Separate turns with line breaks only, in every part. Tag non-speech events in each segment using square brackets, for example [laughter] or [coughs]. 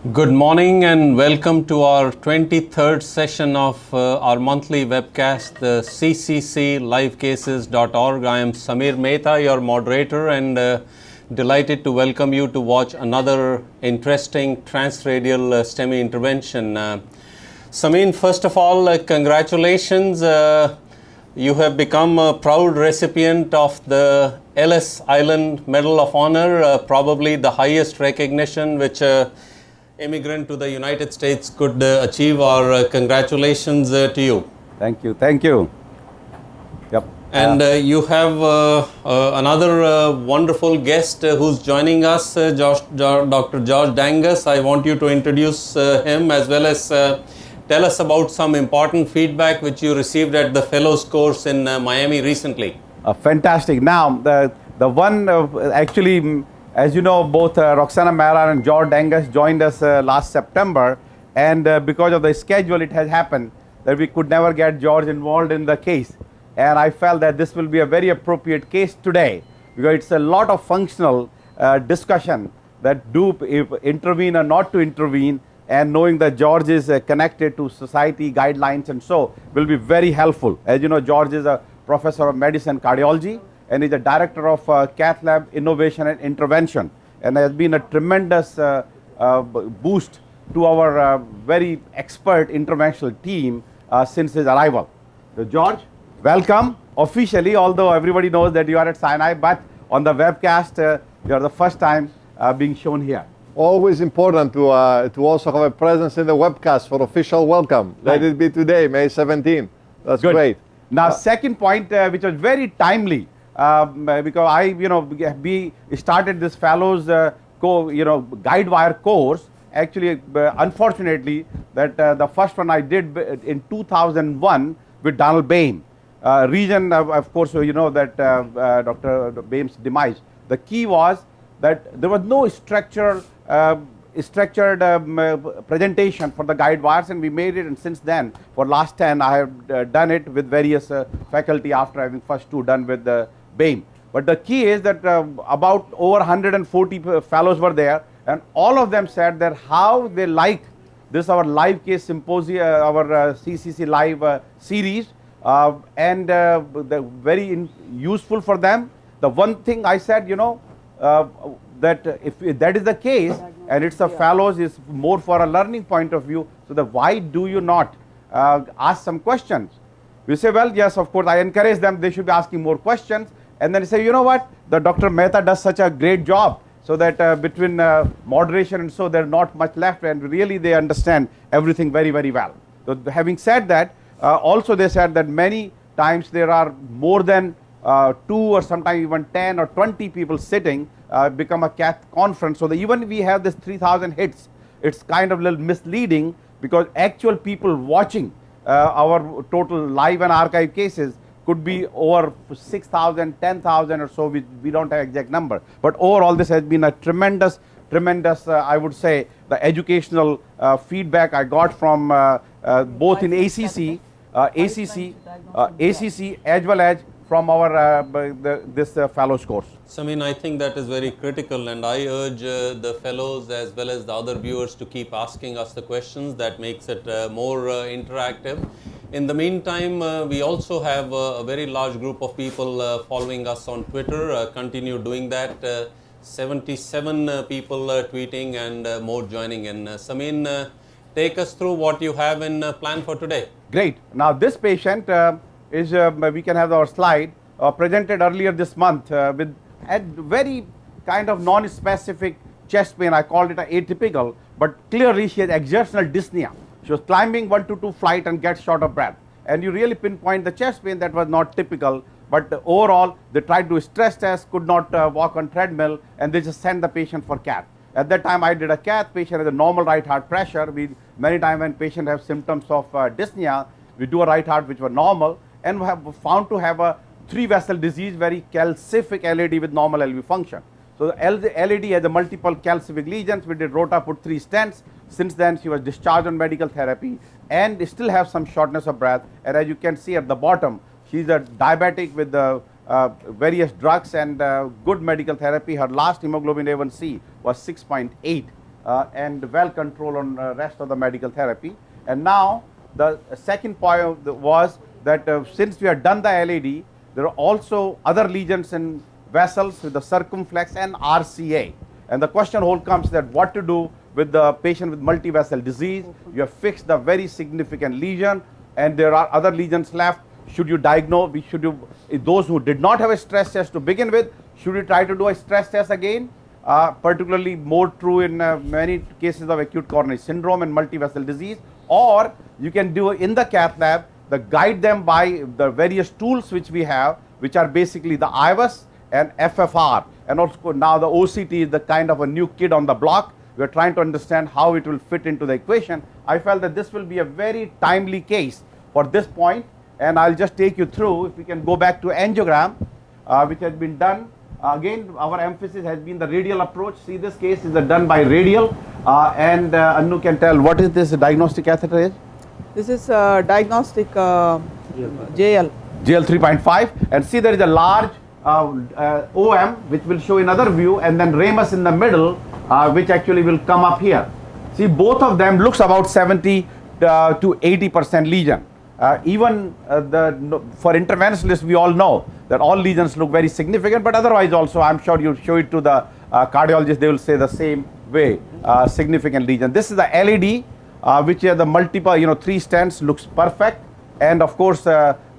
Good morning and welcome to our 23rd session of uh, our monthly webcast, the CCC ccclivecases.org. I am Samir Mehta, your moderator, and uh, delighted to welcome you to watch another interesting transradial uh, STEMI intervention. Uh, Samin, first of all, uh, congratulations. Uh, you have become a proud recipient of the Ellis Island Medal of Honor, uh, probably the highest recognition which immigrant to the United States could uh, achieve. Our uh, congratulations uh, to you.
Thank you. Thank you. Yep.
And uh, you have uh, uh, another uh, wonderful guest uh, who's joining us, uh, Josh, Jo- Dr. George Dangas. I want you to introduce uh, him as well as uh, tell us about some important feedback which you received at the Fellows course in uh, Miami recently.
Uh, fantastic. Now, the the one uh, actually, as you know, both uh, Roxana Mehran and George Dangas joined us uh, last September, and uh, because of the schedule, it has happened that we could never get George involved in the case, and I felt that this will be a very appropriate case today because it's a lot of functional uh, discussion that do if intervene or not to intervene. And knowing that George is uh, connected to society guidelines and so will be very helpful. As you know, George is a professor of medicine cardiology and is a director of uh, Cath Lab Innovation and Intervention and has been a tremendous uh, uh, boost to our uh, very expert interventional team uh, since his arrival. So George, welcome officially, although everybody knows that you are at Sinai, but on the webcast, uh, you are the first time uh, being shown here.
Always important to uh, to also have a presence in the webcast for official welcome. Let it be today, May 17. That's
Good.
great.
Now, second point, uh, which was very timely, because I, you know, we started this fellows, uh, co, you know, guide wire course. Actually, uh, unfortunately, that uh, the first one I did in 2001 with Donald Baim. Uh, reason, of, of course, you know that uh, uh, Dr. Baim's demise. The key was that there was no structure. Uh, structured um, uh, presentation for the guide wires and we made it and since then for last 10 I have uh, done it with various uh, faculty after having first two done with the Baim. But the key is that uh, about over 140 fellows were there and all of them said that how they like this our live case symposium, our uh, CCC live uh, series uh, and uh, very in useful for them. The one thing I said, you know, uh, that if that is the case and it's a fellows is more for a learning point of view so the why do you not uh, ask some questions we say well yes of course i encourage them they should be asking more questions and then say you know what? The dr mehta does such a great job so that uh, between uh, moderation and so there's not much left. And really they understand everything very very well. So having said that uh, also they said that many times there are more than uh, two or sometimes even 10 or 20 people sitting uh, become a cath conference. So, the, even we have this 3000 hits, it's kind of a little misleading because actual people watching uh, our total live and archive cases could be over 6,000, 10,000 or so, we, we don't have exact number. But overall this has been a tremendous, tremendous uh, I would say the educational uh, feedback I got from uh, uh, both in ACC, ACC, ACC as well as from our uh, the, this uh, fellows course.
Samin, I think that is very critical, and I urge uh, the fellows as well as the other viewers to keep asking us the questions. That makes it uh, more uh, interactive. In the meantime, uh, we also have uh, a very large group of people uh, following us on Twitter. Uh, continue doing that. Uh, 77 uh, people uh, tweeting and uh, more joining in. Uh, Samin, uh, take us through what you have in uh, plan for today.
Great. Now this patient uh, is, uh, we can have our slide, uh, presented earlier this month uh, with a very kind of non-specific chest pain. I called it atypical, but clearly she has exertional dyspnea. She was climbing one to two flight and gets short of breath. And you really pinpoint the chest pain that was not typical, but overall they tried to stress test, could not uh, walk on treadmill, and they just sent the patient for cath. At that time, I did a cath. Patient has a normal right heart pressure. We many times when patient have symptoms of uh, dyspnea, we do a right heart which were normal, and have found to have a three vessel disease, very calcific LAD with normal LV function. So the L- LAD has a multiple calcific lesions. We did rota, put three stents. Since then, she was discharged on medical therapy and still have some shortness of breath. And as you can see at the bottom, she's a diabetic with the uh, various drugs and uh, good medical therapy. Her last hemoglobin A1C was 6.8 uh, and well controlled on uh, rest of the medical therapy. And now the second point was that uh, since we have done the LAD, there are also other lesions in vessels with the circumflex and RCA. And the question whole comes that what to do with the patient with multi-vessel disease. You have fixed the very significant lesion and there are other lesions left. Should you diagnose, should you, those who did not have a stress test to begin with, should you try to do a stress test again? Uh, particularly more true in uh, many cases of acute coronary syndrome and multi-vessel disease or you can do in the cath lab the guide them by the various tools which we have which are basically the IVUS and FFR and also now the OCT is the kind of a new kid on the block. We are trying to understand how it will fit into the equation. I felt that this will be a very timely case for this point and I'll just take you through. If we can go back to angiogram uh, which has been done again our emphasis has been the radial approach. See this case is done by radial. Uh, and uh, Anu can tell what is this diagnostic catheter is
this is uh, diagnostic uh, JL
JL 3.5 and see there is a large uh, OM which will show another view and then ramus in the middle which actually will come up here. See both of them looks about 70 to 80 percent lesion. Uh, even uh, the for interventionalists we all know that all lesions look very significant but otherwise also I'm sure you show it to the uh, cardiologist. They will say the same way significant lesion. This is the LAD which are the multiple you know three stents looks perfect. And of course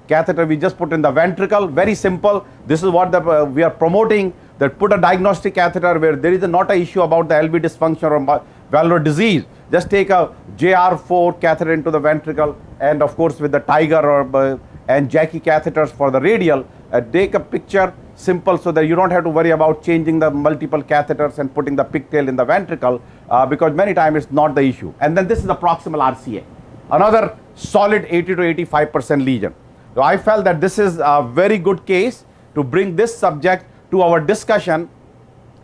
catheter we just put in the ventricle. Very simple. This is what the uh, we are promoting that put a diagnostic catheter where there is a not a issue about the LV dysfunction or valvular disease. Just take a JR4 catheter into the ventricle and of course with the Tiger or uh, and Jacky catheters for the radial, uh, take a picture simple so that you don't have to worry about changing the multiple catheters and putting the pigtail in the ventricle uh, because many times it's not the issue. And then this is the proximal RCA, another solid 80 to 85 percent lesion. So I felt that this is a very good case to bring this subject to our discussion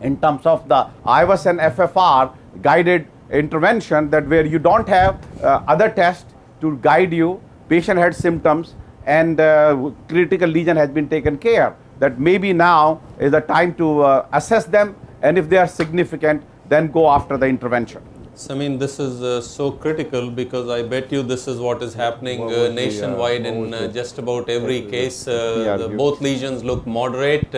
in terms of the IVUS and FFR guided intervention that where you don't have uh, other tests to guide you, patient had symptoms and uh, critical lesion has been taken care that maybe now is the time to uh, assess them and if they are significant then go after the intervention.
So, I mean this is uh, so critical because I bet you this is what is happening uh, nationwide the, uh, in uh, just about every case. The, both lesions look moderate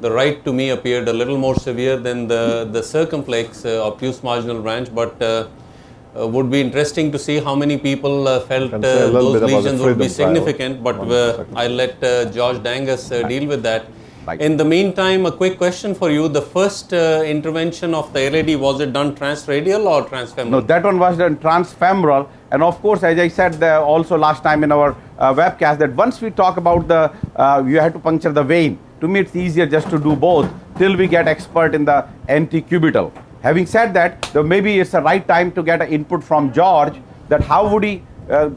the right to me appeared a little more severe than the, the circumflex uh, obtuse marginal branch, but uh, uh, would be interesting to see how many people uh, felt uh, those lesions would be significant, but uh, I'll let George Dangas deal with that. In the meantime, a quick question for you. The first intervention of the LAD, was it done transradial or transfemoral?
No, that one was done transfemoral. And of course, as I said also last time in our webcast, that once we talk about the, you have to puncture the vein to me it's easier just to do both till we get expert in the antecubital. Having said that, though maybe it's the right time to get an input from George that how would he uh,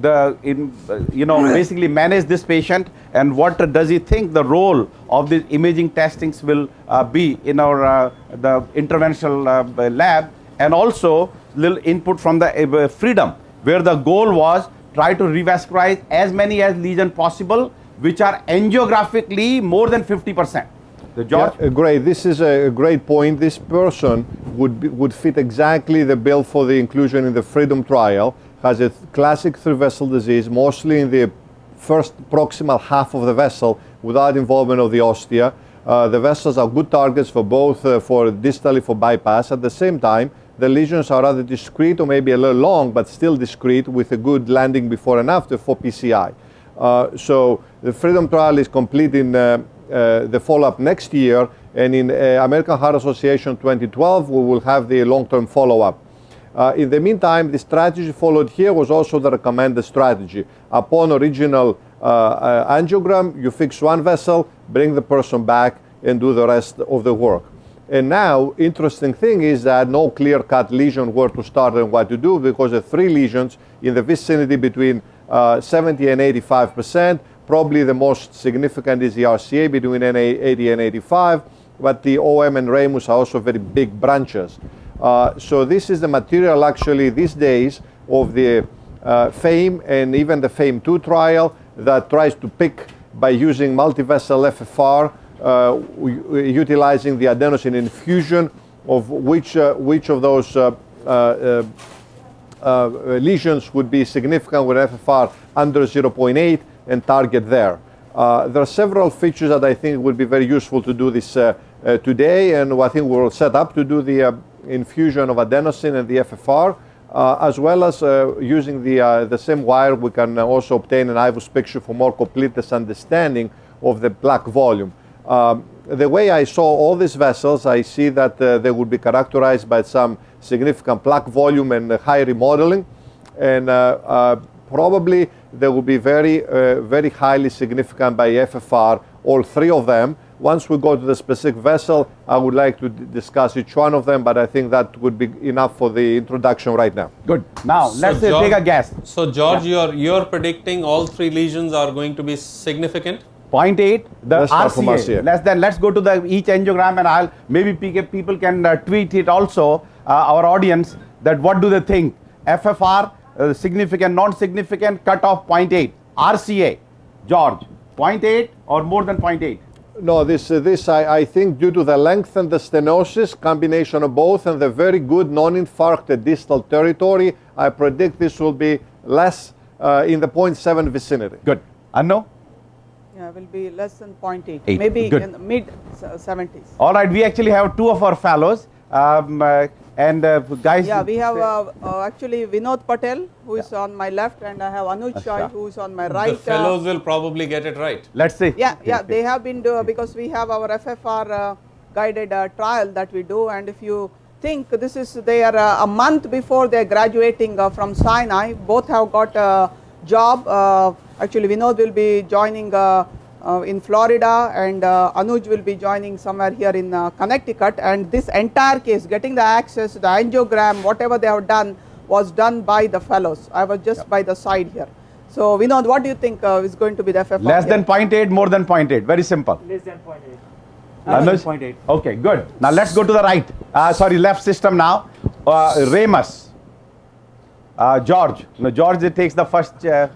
the in, uh, you know basically manage this patient and what does he think the role of these imaging testings will uh, be in our uh, the interventional uh, lab and also little input from the uh, freedom where the goal was try to revascularize as many as lesion possible which are angiographically more than 50 percent.
George? Yeah, uh, great. This is a great point. This person would be, would fit exactly the bill for the inclusion in the Freedom trial. Has a classic three-vessel disease, mostly in the first proximal half of the vessel, without involvement of the ostia. Uh, the vessels are good targets for both uh, for distally for bypass. At the same time, the lesions are rather discrete or maybe a little long, but still discrete with a good landing before and after for PCI. Uh, so the Freedom Trial is complete in uh, the follow-up next year, and in American Heart Association 2012, we will have the long-term follow-up. Uh, in the meantime, the strategy followed here was also the recommended strategy. Upon original uh, uh, angiogram, you fix one vessel, bring the person back, and do the rest of the work. And now, interesting thing is that no clear-cut lesion where to start and what to do because the three lesions in the vicinity between uh, 70 and 85 percent. Probably the most significant is the RCA between 80 and 85, but the OM and Ramus are also very big branches. Uh, so this is the material actually these days of the uh, FAME and even the FAME 2 trial that tries to pick by using multivessel FFR, uh, utilizing the adenosine infusion of which, uh, which of those uh, uh, lesions would be significant with FFR under 0.8 and target there. Uh, there are several features that I think would be very useful to do this uh, uh, today, and I think we're set up to do the uh, infusion of adenosine and the FFR, uh, as well as uh, using the, the same wire, we can also obtain an IVUS picture for more completeness understanding of the plaque volume. Um, the way I saw all these vessels, I see that they would be characterized by some significant plaque volume and high remodeling, and probably they will be very, uh, very highly significant by FFR, all three of them. Once we go to the specific vessel, I would like to d- discuss each one of them, but I think that would be enough for the introduction right now.
Good. Now,
So
let's
George-
take a guess.
So George, you're you're predicting all three lesions are going to be significant.
0.8, the
Let's start from
RCA.
RCA.
Less than, let's go to the each angiogram and I'll, maybe PK people can uh, tweet it also, uh, our audience, that what do they think? FFR, uh, significant, non-significant, cutoff 0.8. RCA, George, 0.8 or more than 0.8?
No, this, uh, this I, I think due to the length and the stenosis, combination of both, and the very good non-infarcted distal territory, I predict this will be less uh, in the 0.7 vicinity.
Good. Anno?
Yeah, will be less than 0.8.
Eight.
Maybe
Good.
in the mid 70s.
All right, we actually have two of our fellows. Um, uh, and uh, guys.
Yeah, we have uh, uh, actually Vinod Patel, who is on my left, and I have Anuj
Acha.
Choi, who is on my
the
right. uh,
fellows will probably get it right.
Let's see.
Yeah,
Okay,
yeah,
okay.
they have been do, because we have our FFR uh, guided uh, trial that we do, and if you think this is they are uh, a month before they are graduating uh, from Sinai, both have got a job. Uh, actually, Vinod will be joining uh, in Florida, and uh, Anuj will be joining somewhere here in uh, Connecticut. And this entire case, getting the access, the angiogram, whatever they have done, was done by the fellows. I was just by the side here. So, Vinod, what do you think uh, is going to be the FFR?
Less
here?
than 0.8, more than 0.8. Very simple.
Less than 0.8.
Anuj?
Less than 0.8.
Okay, good. Now let's go to the right. Uh, sorry, left system now. Uh, Ramus. Uh, George. No, George takes the first. Uh,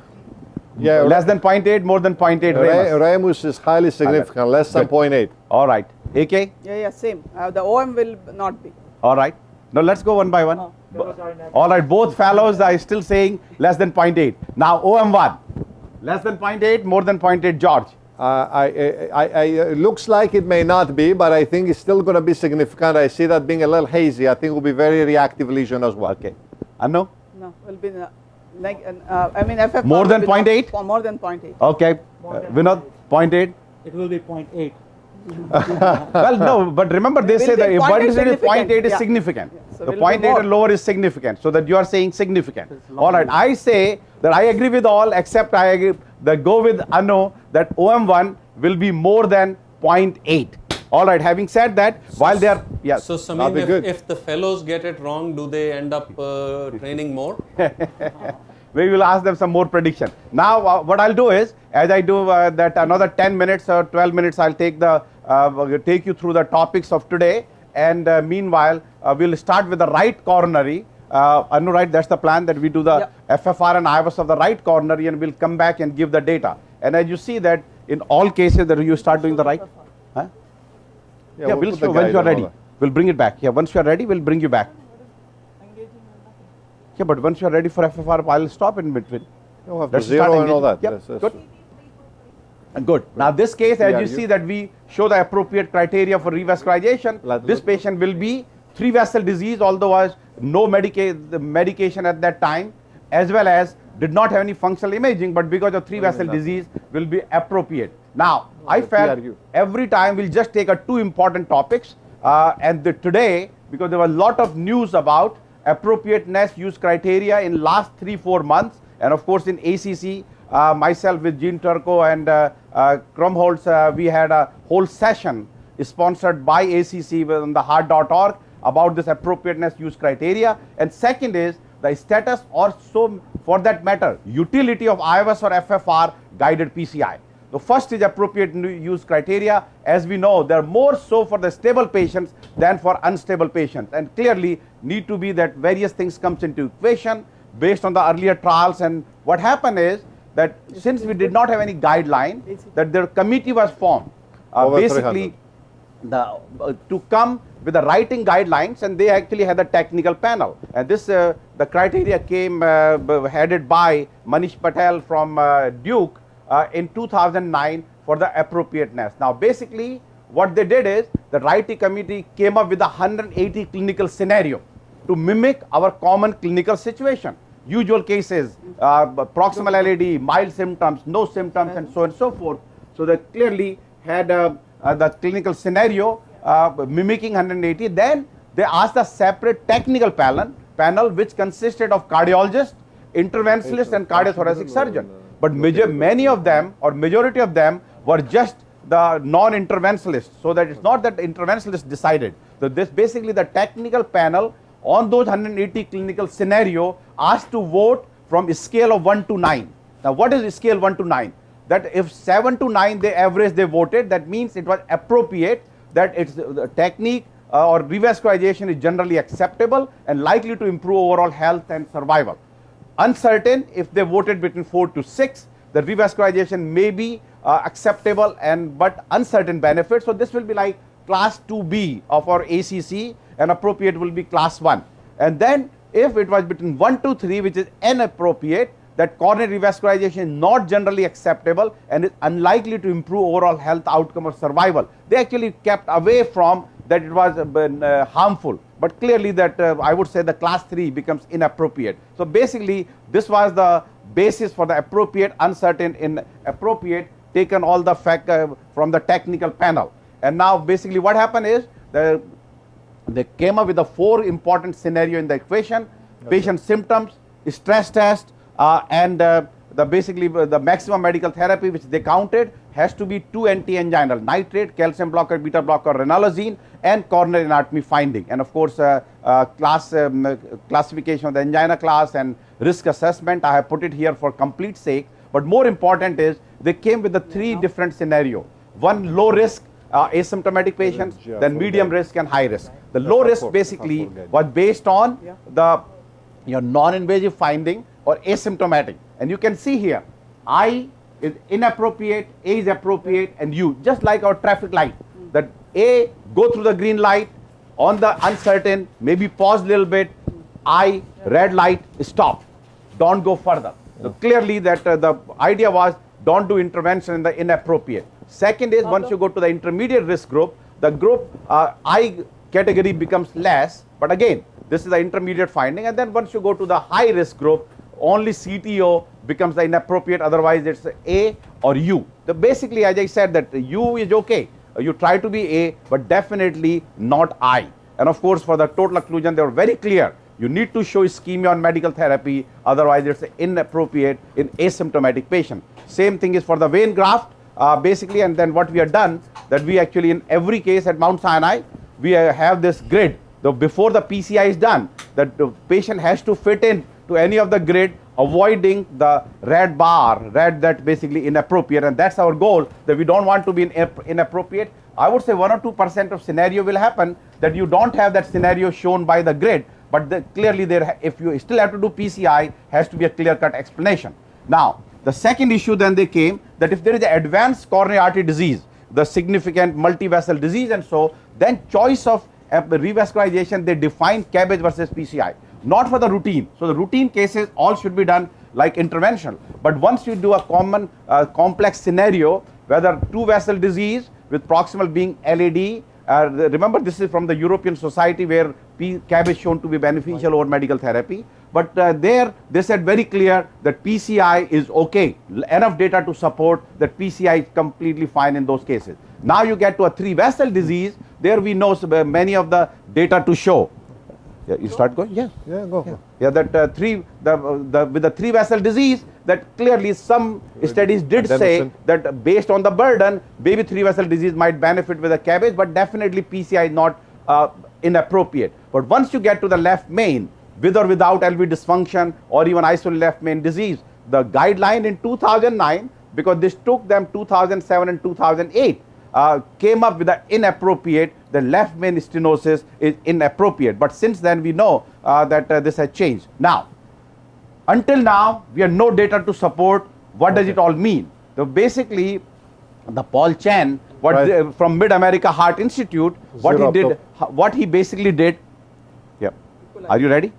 Yeah,
less than 0.8, more than 0.8.
Ra-
Ramus.
Ramus is highly significant, less than 0.8.
All right. AK.
Yeah, yeah, same. Uh, the OM will not be.
All right. Now let's go one by one.
Oh.
Fellows are in that-
All right. Both fellows are still saying less than 0.8. Now OM1. Less than 0.8, more than 0.8. George.
Uh, I, I, I, it looks like it may not be, but I think it's still going to be significant. I see that being a little hazy. I think it will be very reactive lesion as well.
Okay. Anu?
No, it will be the, like, uh, I mean, FFR.
More
will
than 0.8?
for More than 0.8.
Okay.
More
Uh,
than
Vinod? 0.8.
It will be 0.8. [laughs]
well, no, but remember they say
be
the
0.8
abundance rate is
significant.
0.8 is
Yeah.
significant.
Yeah, so
the 0.8
more.
and lower is significant. So that you are saying significant. All right,
long.
I say that I agree with all except I agree that go with Anu that OM1 will be more than 0.8. All right, having said that, while they are, yes.
So
be
if,
good.
if the fellows get it wrong, do they end up uh, [laughs] training more? [laughs]
we will ask them some more prediction. Now, uh, what I'll do is, as I do uh, that another 10 minutes or 12 minutes, I'll take the uh, take you through the topics of today. And uh, meanwhile, uh, we'll start with the right coronary. Uh, Anu, right? That's the plan that we do the FFR and IVUS of the right coronary, and we'll come back and give the data. And as you see that in all cases that you start doing the right, huh? Yeah,
we'll
we'll show once you're ready. We'll bring it back. Yeah, once you're ready, we'll bring you back. Yeah, but once you're ready for FFR, I'll stop in between.
You'll have
Let's
the zero and all that.
Yep,
Yes, yes.
good. And uh, good. Now this case, as
Yeah,
you
you-
see that we show the appropriate criteria for revascularization.
Let-
this patient will be three vessel disease, although was no medica- the medication at that time, as well as did not have any functional imaging, but because of three vessel disease will be appropriate. Now, I felt every time we'll just take a two important topics, uh, and the, today because there were a lot of news about appropriateness use criteria in last three four months, and of course in ACC, uh, myself with Jean Turco and uh, uh, Krumholz, uh, we had a whole session sponsored by ACC on the heart.org about this appropriateness use criteria. And second is the status or so for that matter utility of IVUS or FFR guided PCI. The first is appropriate use criteria. As we know, they are more so for the stable patients than for unstable patients. And clearly need to be that various things comes into equation based on the earlier trials. And what happened is that since we did not have any guideline, that their committee was formed. Uh, basically, the uh, to come with the writing guidelines and they actually had a technical panel. And this, uh, the criteria came uh, headed by Manesh Patel from uh, Duke uh, in 2009 for the appropriateness. Now basically what they did is the writing committee came up with a 180 clinical scenario to mimic our common clinical situation. Usual cases, uh, proximal LAD, mild symptoms, no symptoms and so on and so forth. So they clearly had uh, the clinical scenario Uh, mimicking 180. Then they asked a separate technical panel, panel which consisted of cardiologist, interventionalist and cardiothoracic surgeon. But major, many of them or majority of them were just the non-interventionalists. So that it's not that the interventionalists decided. So this basically the technical panel on those 180 clinical scenario asked to vote from a scale of 1 to 9. Now what is scale 1 to 9? That if 7 to 9 they average they voted that means it was appropriate that it's the, technique uh, or revascularization is generally acceptable and likely to improve overall health and survival. Uncertain if they voted between 4 to 6 the revascularization may be uh, acceptable and but uncertain benefit. So this will be like class 2B of our ACC and appropriate will be class 1. And then if it was between 1 to 3 which is inappropriate that coronary revascularization is not generally acceptable and is unlikely to improve overall health outcome or survival. They actually kept away from that it was uh, been, uh, harmful, but clearly that uh, I would say the class 3 becomes inappropriate. So basically this was the basis for the appropriate, uncertain, inappropriate taken all the fact uh, from the technical panel. And now basically what happened is the they came up with the four important scenario in the equation, patient symptoms, stress test, and uh, the basically uh, the maximum medical therapy which they counted has to be two anti-anginal, nitrate, calcium blocker, beta blocker, ranolazine, and coronary anatomy finding. And of course, uh, uh, class um, uh, classification of the angina class and risk assessment, I have put it here for complete sake. But more important is they came with the three different scenario. One low risk, uh, asymptomatic patients,
Yeah,
then medium risk and high risk. The low risk basically was based on
Yeah.
the your non-invasive finding or asymptomatic. And you can see here, I is inappropriate, A is appropriate, and U, just like our traffic light. That A go through the green light, on the uncertain, maybe pause a little bit, I red light, stop, don't go further. So clearly that uh, the idea was don't do intervention in the inappropriate. Second is once you go to the intermediate risk group, the group uh, I category becomes less, but again, this is the intermediate finding and then once you go to the high risk group, only CTO becomes inappropriate, otherwise it's A or U. The basically as I said that U is okay, you try to be A, but definitely not I. And of course for the total occlusion they were very clear, you need to show ischemia on medical therapy, otherwise it's inappropriate in asymptomatic patient. Same thing is for the vein graft, uh, basically and then what we have done that we actually in every case at Mount Sinai, we have this grid. The before the PCI is done, that the patient has to fit in to any of the grid avoiding the red bar, red that basically inappropriate and that's our goal that we don't want to be in inappropriate. I would say 1 or 2 percent of scenario will happen that you don't have that scenario shown by the grid but the, clearly there if you still have to do PCI has to be a clear cut explanation. Now the second issue then they came that if there is an advanced coronary artery disease, the significant multivessel disease and so then choice of uh, revascularization they define CABG versus PCI not for the routine. So the routine cases all should be done like interventional. But once you do a common uh, complex scenario, whether two vessel disease with proximal being LAD, uh, remember this is from the European Society where P CAB is shown to be beneficial over medical therapy. But uh, there they said very clear that PCI is okay, enough data to support that PCI is completely fine in those cases. Now you get to a three vessel disease, there we know uh, many of the data to show. Yeah, you start going? Yes.
Yeah, go. it.
Yeah, that uh, three the, uh, the with the three vessel disease that clearly some studies did say that based on the burden, baby three vessel disease might benefit with a CABG, but definitely PCI is not uh, inappropriate. But once you get to the left main, with or without LV dysfunction or even isolated left main disease, the guideline in 2009 because this took them 2007 and 2008 uh, came up with the inappropriate, the left main stenosis is inappropriate. But since then we know uh, that uh, this has changed. Now, until now we have no data to support what does it all mean. So basically the Paul Chan what
Right.
they- from Mid America Heart Institute, what
Zero
he did, what he basically did. Yeah. Are you ready?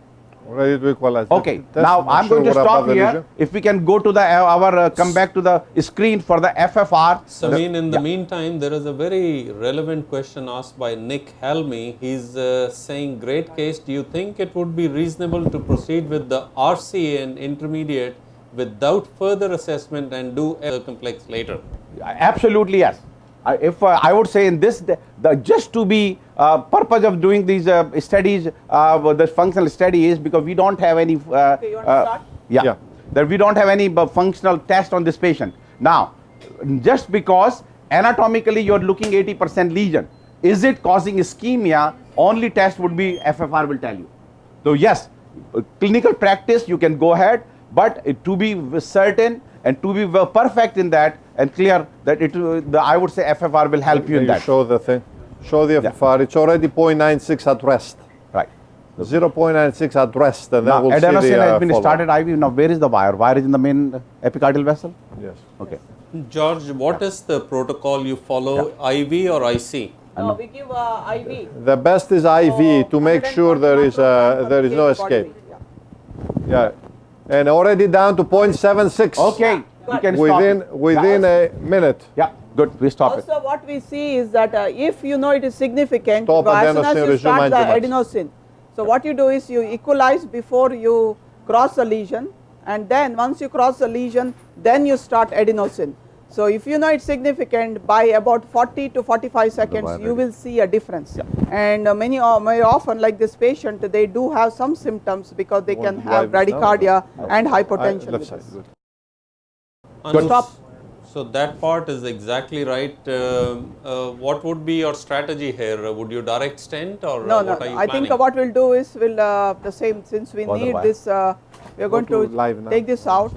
Ready to equalize.
Okay.
That's
now I'm
sure
going to stop here.
lesion.
If we can go to the uh, our uh, come back to the screen for the FFR.
Samin, in the meantime, there is a very relevant question asked by Nick Helmy. He's uh, saying, great case. Do you think it would be reasonable to proceed with the RCA and intermediate without further assessment and do a complex later?
Absolutely yes. I- If uh, I would say in this, the, the just to be uh, purpose of doing these uh, studies, uh, the functional study is because we don't have any. Uh,
Okay, you want to
uh,
start?
Yeah,
Yeah.
That we don't have any uh, functional test on this patient. Now, just because anatomically you're looking 80% lesion, is it causing ischemia? Only test would be FFR will tell you. So yes, uh, clinical practice you can go ahead, but uh, to be certain and to be perfect in that and clear that it the I would say FFR will help you in
Can
that.
show the thing. Show the FFR. It's already 0.96 at rest.
Right.
0.96 at rest, and then we'll see
adenosine
the uh,
has been
follow-up.
started IV. Now where is the wire? Wire is in the main uh, epicardial vessel.
Yes.
Okay.
George, what is the protocol you follow, IV or IC?
No, we give uh, IV.
The best is IV to make sure there is uh, there is no escape.
Yeah.
Yeah, and already down to 0.76.
Okay. You can
Within
stop
within
yeah.
a minute.
yeah. Good. We stop it.
Also, what we see is that uh, if you know it is significant,
Stop
as soon as you start the
angiomax.
adenosine, so what you do is you equalize before you cross the lesion, and then once you cross the lesion, then you start adenosine. So if you know it's significant, by about 40 to 45 seconds, you will see a difference. And uh, many, uh, very often, like this patient, they do have some symptoms because they
Want
can have
drive it down?
bradycardia and
I-
hypotension.
left side.
this.
Good.
Stop.
So that part is exactly right. Uh, uh, what would be your strategy here? Uh, Would you direct stent or
No,
uh,
no,
are you
I think
planning?
what we'll do is we'll uh, the same since we
For
need
wire.
this, uh, we are going
to
to
live
take this out,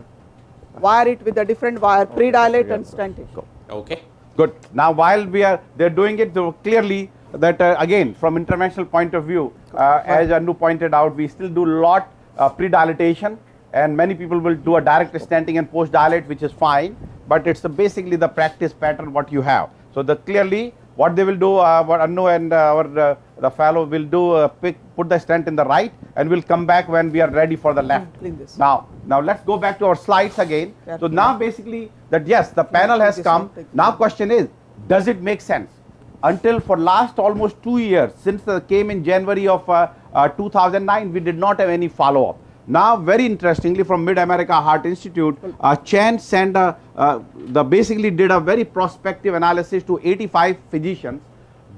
wire it with a different wire, pre-dilate and stent it.
Okay.
Good. Now, while we are they're doing it, though clearly that uh, again from international point of view, uh, as Anu pointed out, we still do lot uh, pre-dilatation, and many people will do a direct stenting and post-dilate, which is fine, but it's basically the practice pattern what you have. So the clearly what they will do, uh, what Anu and uh, our uh, the fellow will do, uh, pick put the stent in the right, and we'll come back when we are ready for the left.
this.
Now, now let's go back to our slides again. So
Carefully.
now basically that yes, the panel has come.
one, take this
Now question is, does it make sense? Until for last almost two years, since the came in January of uh, uh, 2009, we did not have any follow up. Now, very interestingly, from Mid America Heart Institute, uh, Chan sent a, uh, the basically did a very prospective analysis to 85 physicians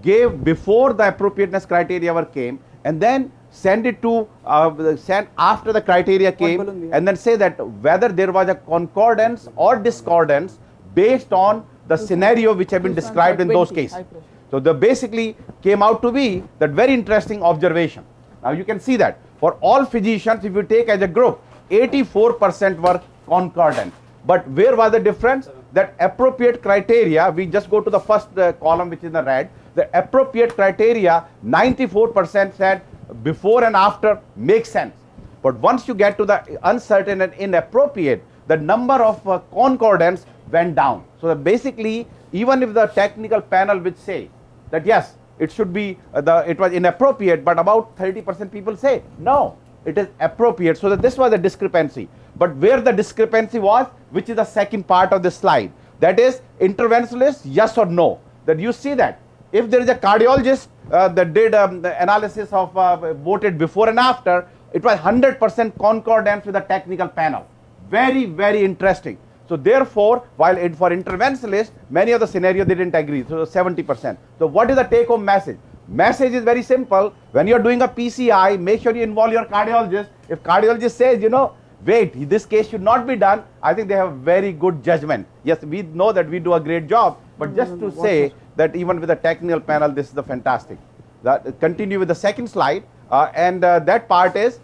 gave before the appropriateness criteria were came and then send it to uh, send after the criteria came
balloon we have?
and then say that whether there was a concordance or discordance based on the scenario which have been described in those cases. So the basically came out to be that very interesting observation. Now you can see that for all physicians, if you take as a group, 84% were concordant. But where was the difference? That appropriate criteria, we just go to the first uh, column which is in the red, the appropriate criteria, 94% said before and after makes sense. But once you get to the uncertain and inappropriate, the number of uh, concordance went down. So basically, even if the technical panel which say that yes, it should be uh, the it was inappropriate, but about 30% people say no, it is appropriate. So that this was a discrepancy. But where the discrepancy was, which is the second part of the slide, that is interventionalist, yes or no. That you see that if there is a cardiologist uh, that did um, the analysis of uh, voted before and after, it was 100% concordance with the technical panel. Very, very interesting. So therefore, while it, for interventionalists, many of the scenario they didn't agree, so 70%. So what is the take home message? Message is very simple. When you're doing a PCI, make sure you involve your cardiologist. If cardiologist says, you know, wait, this case should not be done, I think they have very good judgment. Yes, we know that we do a great job, but just to say that even with the technical panel, this is the fantastic. That continue with the second slide, uh, and uh, that part is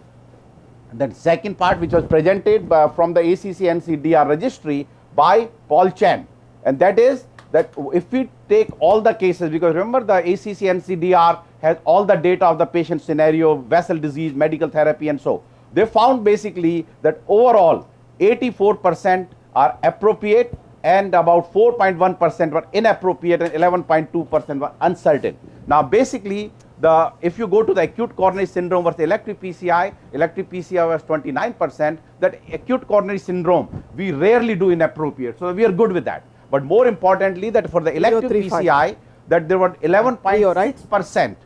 that second part which was presented uh, from the ACC NCDR registry by Paul Chan and that is that if we take all the cases because remember the ACC NCDR has all the data of the patient scenario vessel disease medical therapy and so they found basically that overall 84% are appropriate and about 4.1 percent were inappropriate and 11.2 percent were uncertain. Now basically the if you go to the acute coronary syndrome versus elective PCI, elective PCI was 29 percent that acute coronary syndrome we rarely do inappropriate. So we are good with that. But more importantly that for the elective PCI that there were 11.6
right?
percent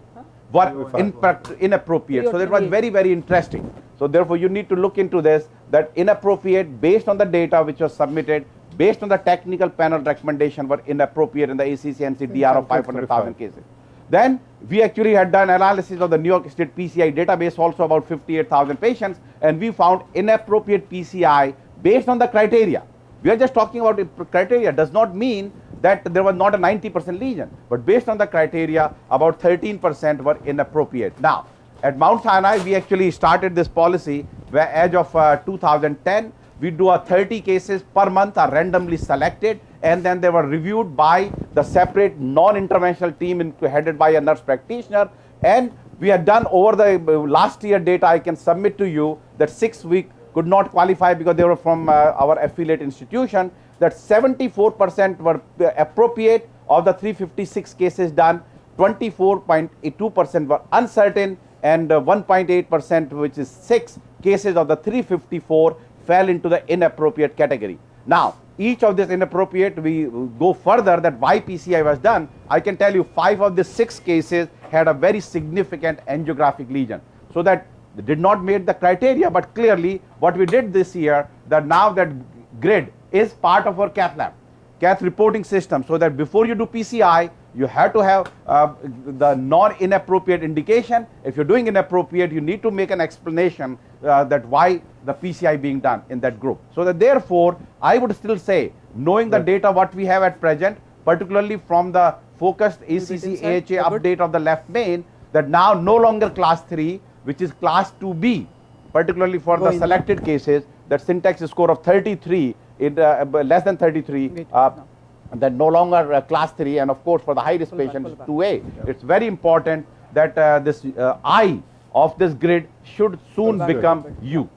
were in inappropriate. So that was very very interesting. So therefore you need to look into this that inappropriate based on the data which was submitted based on the technical panel recommendation were inappropriate in the ACC NCDR of 500,000 cases. Then we actually had done analysis of the New York State PCI database also about 58,000 patients and we found inappropriate PCI based on the criteria. We are just talking about criteria does not mean that there was not a 90% lesion, but based on the criteria about 13% were inappropriate. Now at Mount Sinai we actually started this policy where as of uh, 2010 we do a 30 cases per month are randomly selected and then they were reviewed by the separate non-interventional team in, headed by a nurse practitioner and we had done over the uh, last year data I can submit to you that six week could not qualify because they were from uh, our affiliate institution that 74% were uh, appropriate of the 356 cases done 24.2% were uncertain and uh, 1.8% which is 6 cases of the 354 fell into the inappropriate category. Now each of this inappropriate we go further that why PCI was done I can tell you 5 of the 6 cases had a very significant angiographic lesion. So that did not meet the criteria but clearly what we did this year that now that grid is part of our cath lab cath reporting system so that before you do PCI you have to have uh, the non inappropriate indication. If you're doing inappropriate you need to make an explanation uh, that why the PCI being done in that group. So that therefore I would still say knowing the data what we have at present particularly from the focused ACC AHA update of the left main that now no longer class 3 which is class 2B particularly for
Go
the selected cases that syntax score of 33 it uh, less than 33
Wait,
uh,
no.
That no longer uh, class 3 and of course for the high risk
Pull back,
patients it's 2A it's very important that uh, this uh, I of this grid should soon become U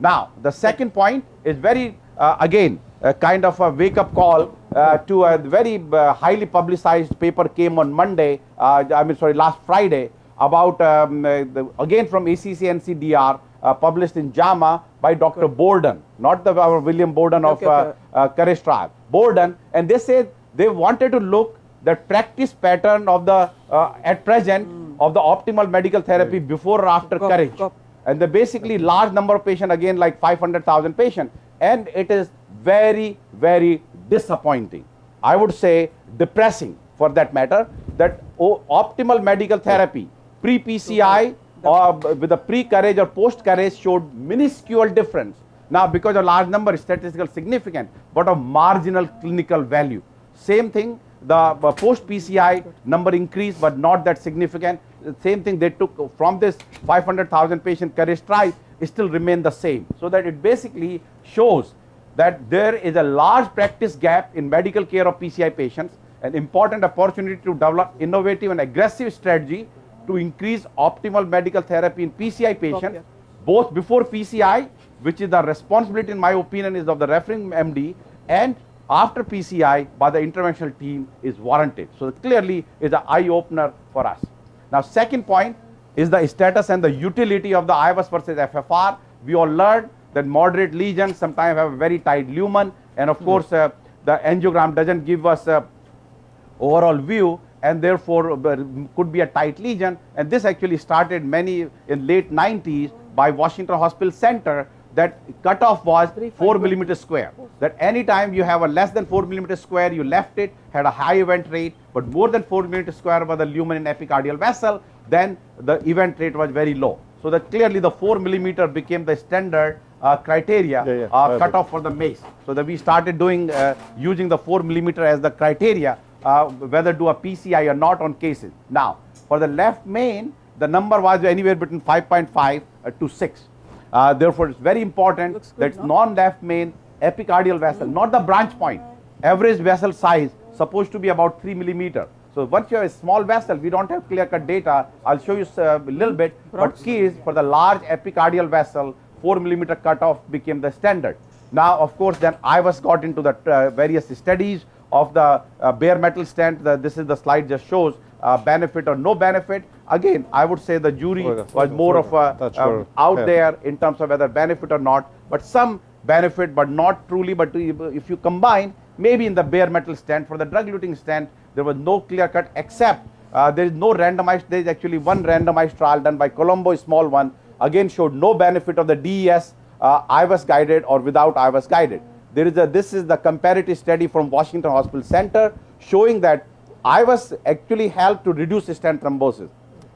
now the second point is very uh, again a kind of a wake up call uh, to a very uh, highly publicized paper came on Monday uh, I mean sorry last Friday about um, uh, the, again from ACC NCDR uh, published in JAMA by Dr. Borden not the William Borden of
Okay,
uh,
okay.
uh, Courage trial Borden and they said they wanted to look the practice pattern of the uh, at present of the optimal medical therapy before or after
Go-
courage.
Go.
and the basically large number of patient again like 500,000 patient. And it is very very disappointing. I would say depressing for that matter that o- optimal medical therapy pre PCI or with the pre courage or post courage showed minuscule difference now because a large number is statistical significant but of marginal clinical value same thing the uh, post PCI number increased but not that significant. The Same thing they took from this 500,000 patient courage trial still remain the same. So that it basically shows that there is a large practice gap in medical care of PCI patients, an important opportunity to develop innovative and aggressive strategy to increase optimal medical therapy in PCI patients both before PCI, which is the responsibility in my opinion is of the referring MD and after PCI by the interventional team is warranted. So clearly is an eye opener for us. Now second point is the status and the utility of the IVUS versus FFR. We all learned that moderate lesions sometimes have a very tight lumen and of course uh, the angiogram doesn't give us a overall view and therefore uh, could be a tight lesion and this actually started many in late 90s by Washington Hospital Center that cutoff was 4
four.
millimeter square that any time you have a less than 4 millimeter square you left it had a high event rate but more than 4 millimeter square was the lumen in epicardial vessel then the event rate was very low so that clearly the 4 millimeter became the standard uh, criteria
Yeah, yeah,
uh, cutoff for the mace. So that we started doing uh, using the 4 millimeter as the criteria uh, whether do a PCI or not on cases. Now for the left main the number was anywhere between 5.5 uh, to 6. Uh, therefore it's very important
Looks
that
no?
non-left main epicardial vessel not the branch point. Average vessel size supposed to be about 3 millimeter. So once you have a small vessel, we don't have clear-cut data. I'll show you uh, a little bit. But key is for the large epicardial vessel, 4 millimeter cutoff became the standard. Now, of course, then IVUS got into the uh, various studies of the uh, bare metal stent. The, this is the slide just shows uh, benefit or no benefit. Again, I would say the jury was more of a, uh, out there in terms of whether benefit or not, but some benefit, but not truly. But if you combine, maybe in the bare metal stent, for the drug-eluting stent, there was no clear cut except uh, there is no randomized. There is actually one randomized trial done by Colombo, a small one, again showed no benefit of the DES uh, was guided or without IVUS guided. There is a this is the comparative study from Washington Hospital Center showing that IVUS actually helped to reduce stent thrombosis.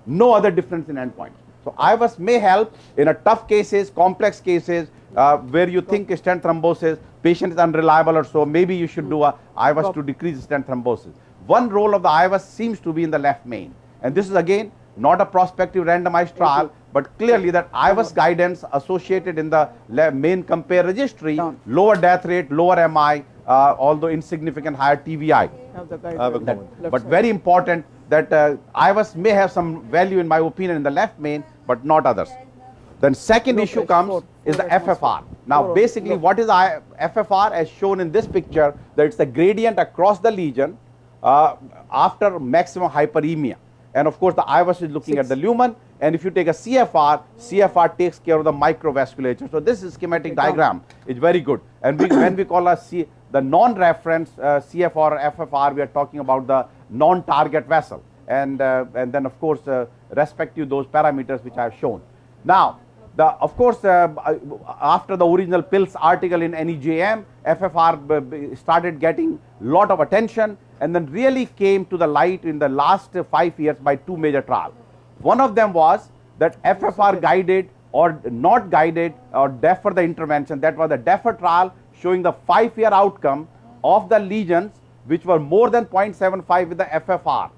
No other difference in endpoints. So IVUS may help in a tough cases, complex cases uh, where you think stent thrombosis, patient is unreliable or so, maybe you should do a IVUS to decrease stent thrombosis. One role of the IVUS seems to be in the left main. And this is again not a prospective randomized trial, but clearly that IVUS guidance associated in the le- main compare registry, lower death rate, lower MI, uh, although insignificant higher TVI.
Have
I have a comment.
But very important that uh, IVUS may have some value in my opinion in the left main, but not others. Then second issue comes
four-
is the
four atmosphere.
FFR. Now
Four-
basically what is I, FFR as shown in this picture that it's the gradient across the lesion uh, after maximum hyperemia. And of course the IVUS is looking at the lumen and if you take a CFR, CFR takes care of the microvasculature. So this is schematic diagram is very good. And we, [coughs] when we call a C, the non-reference uh, CFR or FFR, we are talking about the non-target vessel. And, uh, and then of course uh, respective those parameters which I have shown. Now, the, of course, uh, after the original Pijls article in NEJM, FFR started getting lot of attention and then really came to the light in the last uh, five years by two major trials. One of them was that FFR guided or not guided or defer the intervention. That was the defer trial showing the five-year outcome of the lesions which were more than 0.75 with the FFR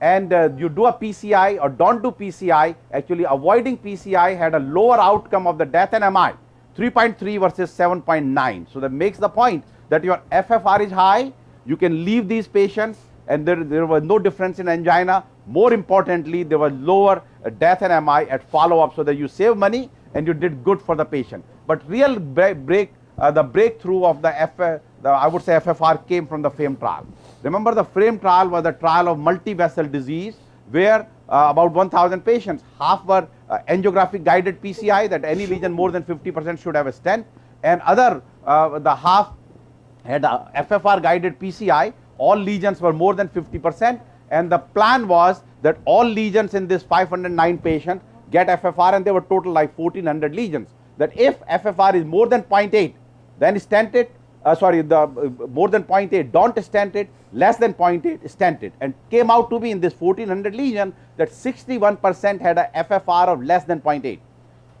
and uh, you do a PCI or don't do PCI, actually avoiding PCI had a lower outcome of the death and MI, 3.3 versus 7.9. So that makes the point that your FFR is high, you can leave these patients and there, there was no difference in angina. More importantly, there was lower uh, death and MI at follow-up so that you save money and you did good for the patient. But real break, break uh, the breakthrough of the, F, the I would say FFR came from the FAME trial. Remember the FAME trial was the trial of multi-vessel disease where uh, about 1000 patients, half were uh, angiographic guided PCI that any lesion more than 50% should have a stent and other uh, the half had a FFR guided PCI, all lesions were more than 50% and the plan was that all lesions in this 509 patients get FFR and they were total like 1400 lesions. That if FFR is more than 0.8, then stent it, uh, sorry, the uh, more than 0.8, don't stent it, less than 0.8, stent it. And came out to be in this 1400 lesion that 61% had a FFR of less than 0.8.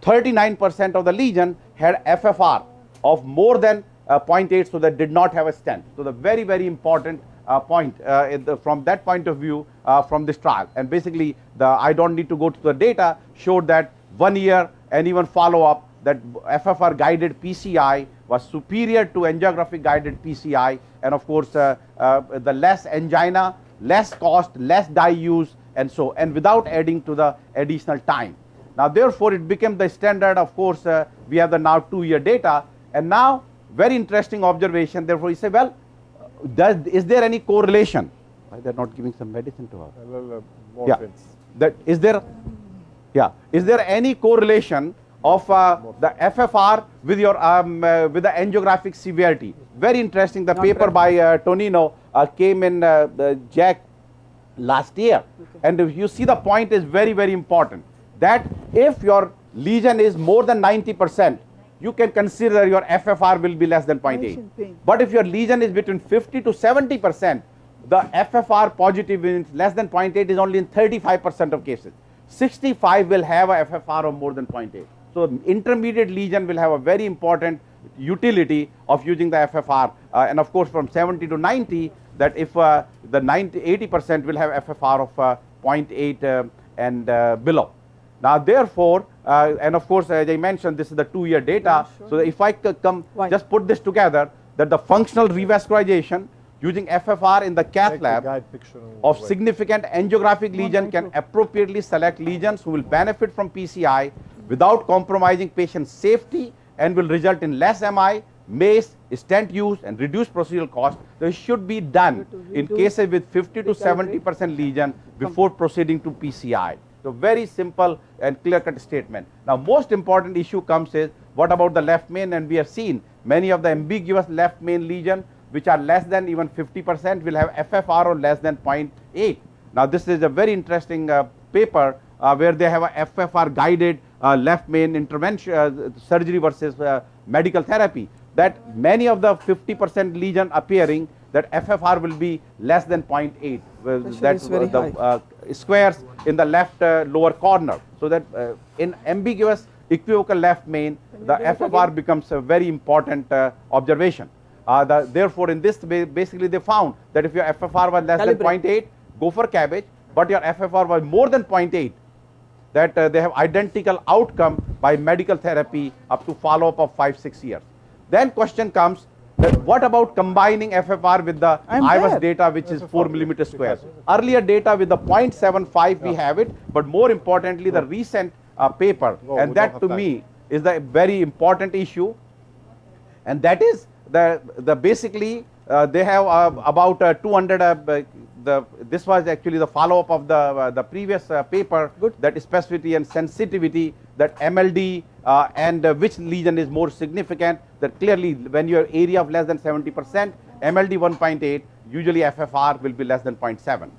39% of the lesion had FFR of more than uh, 0.8 so that did not have a stent. So the very very important uh, point uh, the, from that point of view uh, from this trial and basically the I don't need to go to the data showed that one year and even follow up that FFR guided PCI was superior to angiographic guided PCI and of course uh, uh, the less angina, less cost, less dye use and so and without adding to the additional time. Now therefore it became the standard. Of course uh, we have the now two year data. And now very interesting observation. Therefore you say well does is there any correlation? Why they are not giving some medicine to her
A little, more
yeah. that is there yeah. Is there any correlation of uh, the FFR with your um, uh, with the angiographic severity. Very interesting. The
Not
paper by uh, Tonino uh, came in uh, the JACC last year. And if you see the point is very very important that if your lesion is more than 90 percent you can consider your FFR will be less than 0.8 but if your lesion is between 50 to 70 percent the FFR positive means less than 0.8 is only in 35 percent of cases. 65 will have a FFR of more than 0.8 so intermediate lesion will have a very important utility of using the FFR uh, and of course from 70 to 90 that if uh, the 90 80 percent will have FFR of uh, 0.8 uh, and uh, below. Now therefore uh, and of course as I mentioned this is the two year data
Yeah, sure.
so if I come
Why?
just put this together that the functional revascularization using FFR in the cath lab
guide picture and
of
wait.
significant angiographic lesion can appropriately select lesions who will benefit from PCI without compromising patient safety and will result in less MI, MACE, stent use and reduced procedural cost. It should be done in cases with 50 to 70 percent lesion before proceeding to PCI. So, very simple and clear cut statement. Now, most important issue comes is what about the left main and we have seen many of the ambiguous left main lesion which are less than even 50 percent will have FFR of less than 0.8. Now, this is a very interesting uh, paper uh, where they have a FFR guided left main intervention uh, surgery versus uh, medical therapy that many of the 50 percent lesion appearing that FFR will be less than 0.8 well, that the uh, squares in the left uh, lower corner. So, that uh, in ambiguous equivocal left main the FFR becomes a very important uh, observation. Uh, the, therefore, in this ba- basically they found that if your FFR was less
Calibrate.
than 0.8 go for CABG, but your FFR was more than 0.8 that uh, they have identical outcome by medical therapy up to follow up of 5 6 years. Then question comes that what about combining FFR with the
I'm
IVUS
there.
data which is 4 millimeter square. Earlier data with the 0.75 we have it, but more importantly the recent uh, paper
Go,
and that to
time.
me is the very important issue and that is the the basically uh, they have uh, about uh, 200 uh, b- the this was actually the follow up of the uh, the previous uh, paper
Good.
that specificity and sensitivity that MLD uh, and uh, which lesion is more significant that clearly when your area of less than 70 percent MLD 1.8 usually FFR will be less than 0.7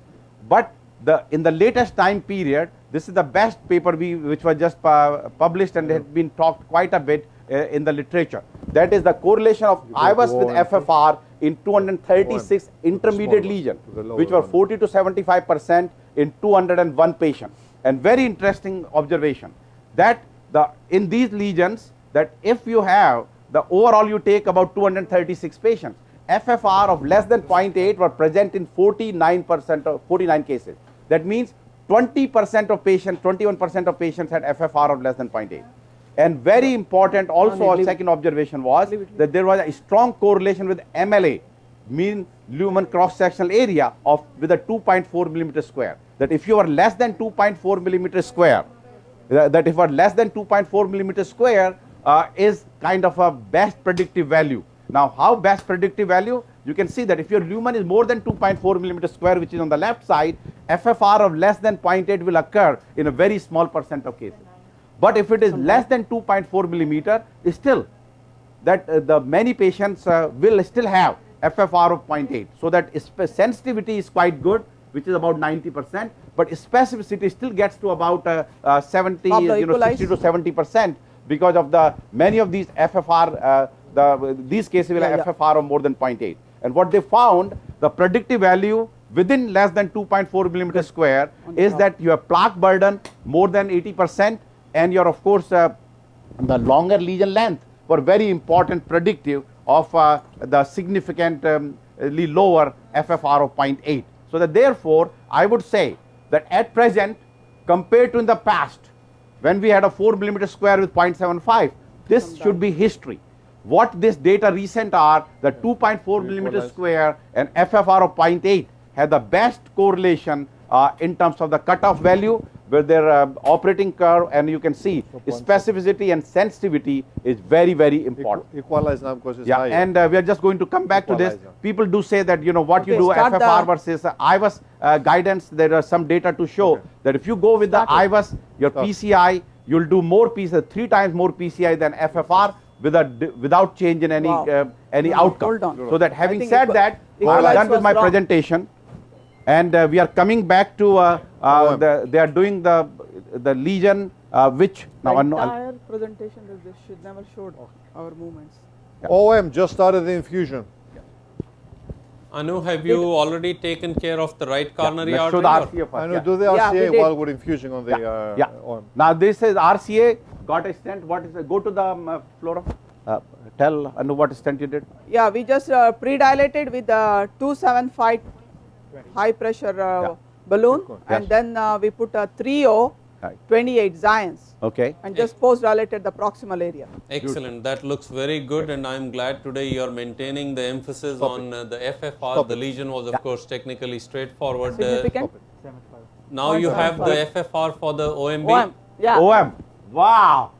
but the in the latest time period this is the best paper we which was just uh, published and had been talked quite a bit Uh, in the literature. That is the correlation of IVUS with. FFR in 236 intermediate
Small one,
lesion
to the lower
which were 40 to 75 percent in 201 patients and very interesting observation that the in these lesions that if you have the overall you take about 236 patients FFR of less than 0.8 were present in 49 percent of 49 cases. That means 20 percent of patients 21 percent of patients had FFR of less than 0.8 and very important also a second observation was
Leave it, leave
that there was a strong correlation with MLA mean lumen cross sectional area of with a 2.4 millimeter square. That if you are less than 2.4 millimeter square that if you are less than 2.4 millimeter square uh, is kind of a best predictive value. Now how best predictive value? You can see that if your lumen is more than 2.4 millimeter square which is on the left side ffr of less than 0.8 will occur in a very small percent of cases but if it is less than 2.4 millimeter still that uh, the many patients uh, will still have FFR of 0.8. So that sensitivity is quite good, which is about 90 percent, but specificity still gets to about uh, uh, 70, you know, 60 to 70 percent because of the many of these FFR, uh, the these cases will
Yeah,
have
yeah.
FFR of more than 0.8. And what they found, the predictive value within less than 2.4 millimeter square is that your plaque burden more than 80 percent, and your of course uh, the longer lesion length were very important predictive of uh, the significantly lower FFR of 0.8. So that therefore, I would say that at present compared to in the past when we had a 4 millimeter square with 0.75, this should be history. What this data recent are the 2.4 millimeter square and FFR of 0.8 have the best correlation uh, in terms of the cutoff value where their uh, operating curve and you can see specificity and sensitivity is very very important.
Equ- equalize now because it's
Yeah,
higher.
and uh, we are just going to come back to this. People do say that you know what you do FFR
the-
versus uh, IVUS uh, guidance. There are some data to show
Okay.
that if you go with the
Start it.
IVUS, your
Start.
PCI, you'll do more PCI, three times more PCI than FFR with a, d- without change in any
Wow.
uh, any
No, no,
outcome.
hold on.
So that having said that, I'm done with my
wrong.
presentation, and uh, we are coming back to uh, uh, the, they are doing the the lesion uh, which now
the
I know-
entire presentation that this should never showed our movements.
OM just started the infusion.
Anu, have you already taken care of the right coronary
let's show
artery?
the
or-
RCA first.
I know,
yeah.
do the RCA
did.
while we're infusing on the
yeah,
uh,
yeah.
OM.
Now this is RCA got a stent. What is it? Go to the um, uh, Flora. Uh, tell Anu what stent you did.
Yeah, we just uh, pre-dilated with the 275 high pressure uh,
Yeah.
balloon
Good.
and then uh, we put a 3O
Right.
28 Xience
Okay.
and just post-dilated the proximal area.
Excellent. That looks very good, and I'm glad today you are maintaining the emphasis
Stop
on uh, the FFR.
Stop
the lesion was, of
Yeah.
course, technically straightforward. Uh, now you have the FFR for the OMB.
OM, yeah.
OM. Wow.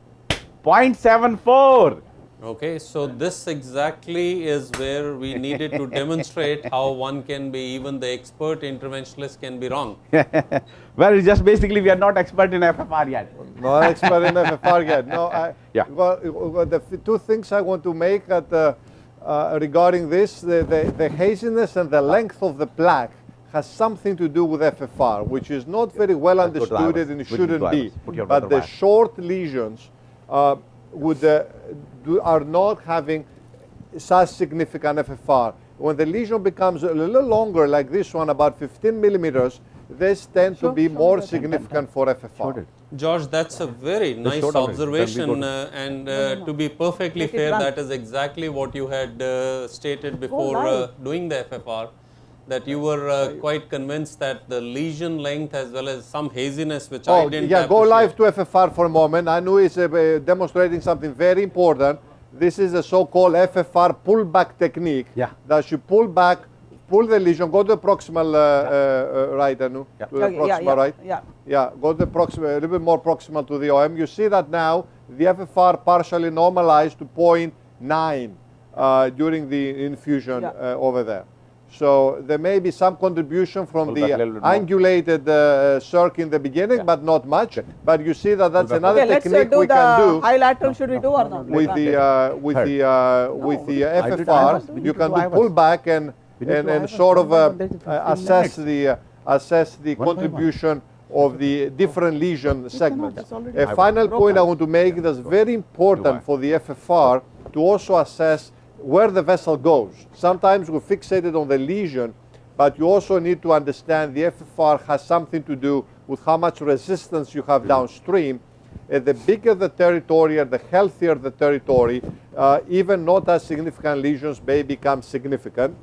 0.74.
Okay, so this exactly is where we [laughs] needed to demonstrate how one can be, even the expert interventionalist can be wrong. [laughs]
well, it's just basically we are not expert in FFR yet.
Not expert in FFR yet. No, I, [laughs]
Yeah.
Well, well, the two things I want to make at, uh, uh, regarding this, the, the, the haziness and the length of the plaque has something to do with FFR, which is not very well
Let's go to
understood and it shouldn't be.
Iris. Put your
But the short lesions uh, would, uh, do, are not having such significant FFR. When the lesion becomes a little longer, like this one, about 15 millimeters, this tend
Show-
to be
show me
more significant for FFR.
Showed.
George, that's a very nice
short of it. Then we
observation, uh, and uh, to be perfectly
Make
fair, that is exactly what you had uh, stated before uh, doing the FFR. That you were uh, quite convinced that the lesion length as well as some haziness, which I
Oh,
didn't
yeah, go live to FFR for a moment. Anu is uh, uh, demonstrating something very important. This is a so-called FFR pullback technique.
Yeah.
That you pull back, pull the lesion, go to the proximal uh, uh, uh, right, Anu.
Yeah.
To the
Okay,
proximal
yeah, yeah,
right.
yeah.
Yeah, go to the proximal, a little bit more proximal to the OM. You see that now the FFR partially normalized to 0.9 uh, during the infusion
Yeah.
uh, over there. So there may be some contribution from the
back a little bit more.
angulated uh, circ in the beginning, but not much. But you see that that's another
Okay, let's uh,
technique
do
we
the
can do
high lateral. Should we do or not?
with the uh, with
Third.
the uh, with the uh, FFR. You can
do
do
IVUS.
pull back and and, and sort of uh,
one, there's 15
uh, assess the uh, assess the
One by one.
contribution of the different lesion segments. A final point I want to make that's very important for the FFR to also assess where the vessel goes. Sometimes we're fixated on the lesion, but you also need to understand the FFR has something to do with how much resistance you have downstream. And the bigger the territory and the healthier the territory, uh, even not as significant lesions may become significant.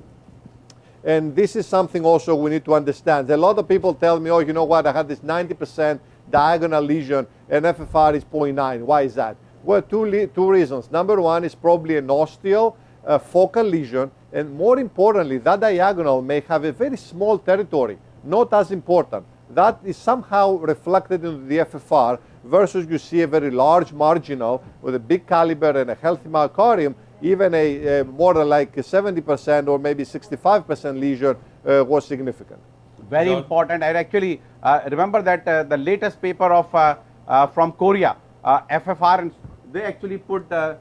And this is something also we need to understand. A lot of people tell me, oh, you know what, I had this 90% diagonal lesion and FFR is 0.9. Why is that? Well, two, two reasons. Number one is probably an osteal uh, focal lesion, and more importantly, that diagonal may have a very small territory, not as important. That is somehow reflected in the FFR versus you see a very large marginal with a big caliber and a healthy myocardium, even a, a more like 70% or maybe 65% lesion uh, was significant.
Very
John.
important. And actually, uh, remember that uh, the latest paper of uh, uh, from Korea, uh, FFR, and they actually put uh,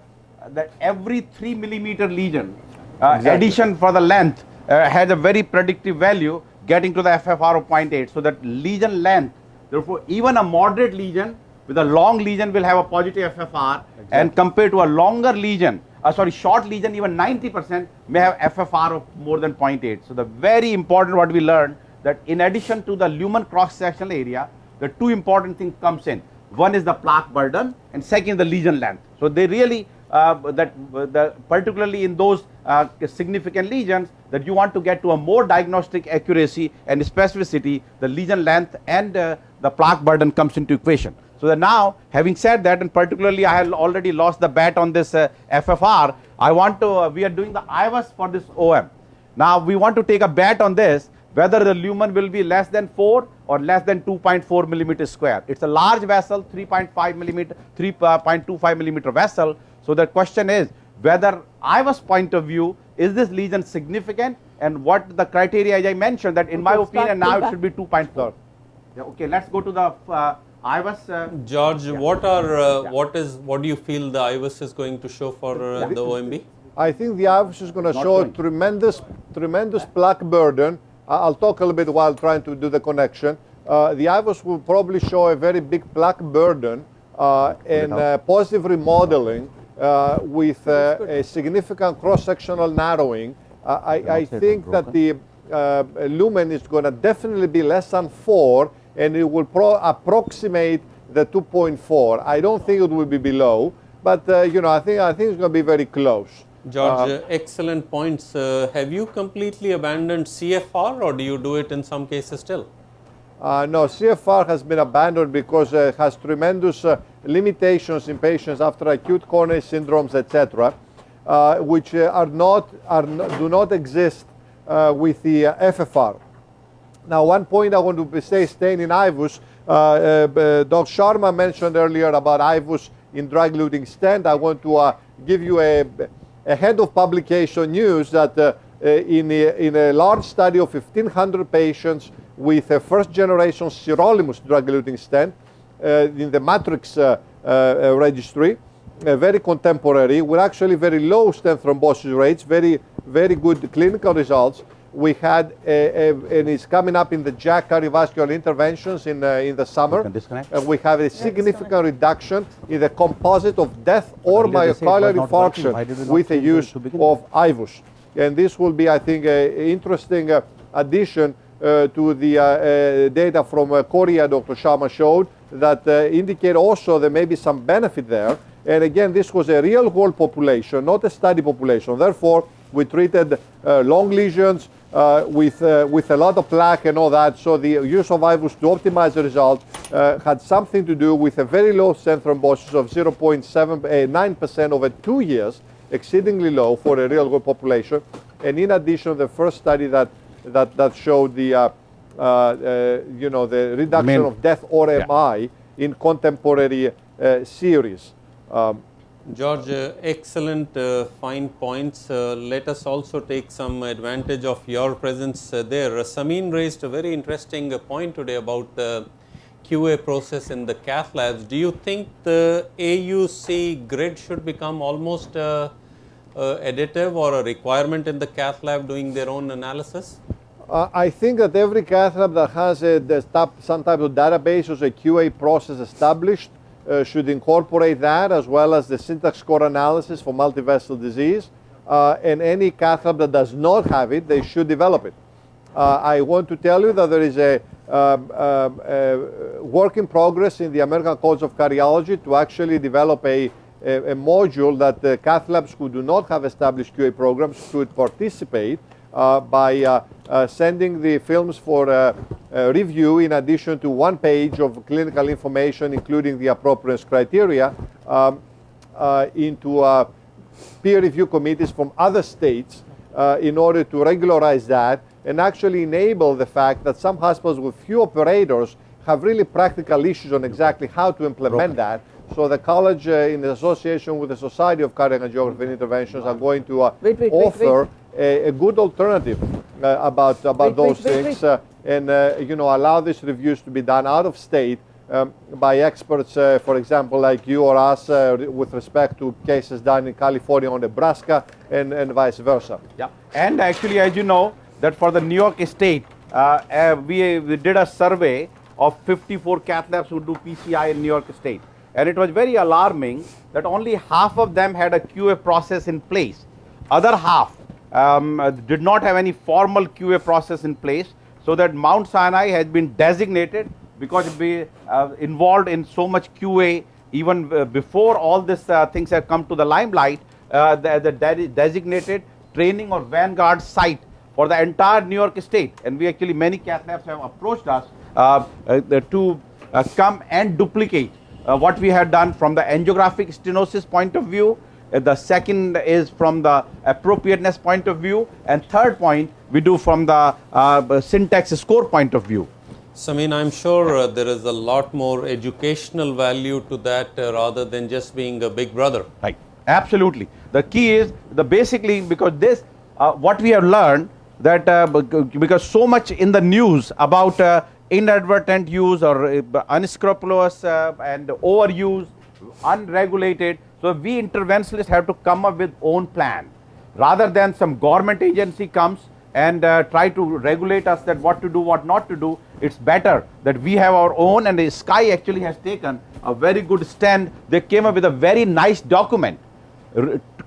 that every three millimeter lesion uh,
Exactly.
addition for the length uh, has a very predictive value, getting to the FFR of 0.8. So that lesion length, therefore, even a moderate lesion with a long lesion will have a positive FFR, and compared to a longer lesion, uh, sorry, short lesion, even 90% may have FFR of more than 0.8. So the very important what we learned that in addition to the lumen cross-sectional area, the two important things comes in. One is the plaque burden, and second is the lesion length. So they really that uh, the particularly in those uh, significant lesions that you want to get to a more diagnostic accuracy and specificity, the lesion length and uh, the plaque burden comes into equation. So that now, having said that, and particularly I have already lost the bet on this uh, FFR, I want to, uh, we are doing the IVUS for this OM. Now we want to take a bet on this, whether the lumen will be less than 4 or less than 2.4 millimeter square. It's a large vessel, 3.5 millimeter, 3.25 millimeter vessel. So the question is whether IVUS point of view, is this lesion significant and what the criteria as I mentioned that in my opinion now it should be 2.4. Yeah, okay, let's go to the uh, IVUS. Uh,
George, what are uh, what is what do you feel the IVUS is going to show for uh, the OMB?
I think the IVUS is going to
Not
show
showing.
tremendous, tremendous plaque burden. I- I'll talk a little bit while trying to do the connection. Uh, the IVUS will probably show a very big plaque burden uh, and uh, positive remodeling uh, with uh, a significant cross-sectional narrowing. Uh, I, I think that the uh, lumen is going to definitely be less than 4 and it will pro- approximate the 2.4. I don't think it will be below, but uh, you know, I think I think it's going to be very close.
George, uh, excellent points. Uh, have you completely abandoned CFR or do you do it in some cases still?
Uh, no, CFR has been abandoned because uh, it has tremendous uh, limitations in patients after acute coronary syndromes, etc., uh, which uh, are not, are do not exist uh, with the uh, FFR. Now, one point I want to say, staying in IVUS, Uh, uh, Dr. Sharma mentioned earlier about IVUS in drug-eluting stent. I want to uh, give you a, head of publication news that uh, uh, in, a, in a large study of 1,500 patients with a first-generation sirolimus drug-eluting stent uh, in the Matrix uh, uh, registry, uh, very contemporary, with actually very low stent thrombosis rates, very, very good clinical results. We had, a, a, and it's coming up in the JACC cardiovascular interventions in, uh, in the summer.
can disconnect.
We have a significant reduction in the composite of death or
Earlier they said it was
myocardial
not working. Why
infarction
did we not
with the use
to begin
of IVUS. And this will be, I think, an interesting uh, addition to the uh, uh, data from uh, Korea Dr. Sharma showed that uh, indicate also there may be some benefit there. And again, this was a real world population, not a study population. Therefore, we treated uh, long lesions uh, with, uh, with a lot of plaque and all that. So the use of IVUS to optimize the result uh, had something to do with a very low stent thrombosis of 0.79% over two years, exceedingly low for a real world population. And in addition, the first study that, that, that showed the, uh, uh, uh, you know, the reduction
Main-
of death or
Yeah.
MI in contemporary uh, series. Um,
George, uh, excellent uh, fine points. Uh, let us also take some advantage of your presence uh, there. Uh, Samin raised a very interesting uh, point today about the QA process in the cath labs. Do you think the AUC grid should become almost additive or a requirement in the cath lab doing their own analysis?
Uh, I think that every cath lab that has a, some type of database or a QA process established uh, should incorporate that as well as the syntax score analysis for multivessel disease. Uh, and any cath lab that does not have it, they should develop it. Uh, I want to tell you that there is a, um, um, a work in progress in the American College of Cardiology to actually develop a, a, a module that the cath labs who do not have established QA programs could participate uh, by uh, uh, sending the films for review in addition to one page of clinical information, including the appropriate criteria, um, uh, into uh, peer review committees from other states uh, in order to regularize that and actually enable the fact that some hospitals with few operators have really practical issues on exactly how to implement that. So the college, uh, in association with the Society of Cardiac Angiography and Interventions, are going to uh,
Wait, wait, wait,
offer A, a good alternative uh, about about
Wait, wait,
those
wait,
things,
wait.
uh, and uh, you know allow these reviews to be done out of state um, by experts, uh, for example, like you or us, uh, with respect to cases done in California or Nebraska, and, and vice versa.
Yeah, and actually, as you know, that for the New York State, uh, uh, we, we did a survey of 54 cath labs who do PCI in New York State, and it was very alarming that only half of them had a QA process in place. Other half um, uh, did not have any formal QA process in place, so that Mount Sinai has been designated because it be uh, involved in so much QA even uh, before all these uh, things have come to the limelight, uh, the, the de- designated training or vanguard site for the entire New York state. And we actually, many cath labs have approached us to come and duplicate uh, what we had done from the angiographic stenosis point of view. Uh, the second is from the appropriateness point of view. And third point, we do from the uh, syntax score point of view.
Samin, I'm sure uh, there is a lot more educational value to that uh, rather than just being a big brother.
Right. Absolutely. The key is the basically because this uh, what we have learned that uh, because so much in the news about uh, inadvertent use or uh, unscrupulous uh, and overuse, unregulated. So we interventionists have to come up with own plan rather than some government agency comes and uh, try to regulate us that what to do, what not to do. It's better that we have our own, and the SCAI actually has taken a very good stand. They came up with a very nice document,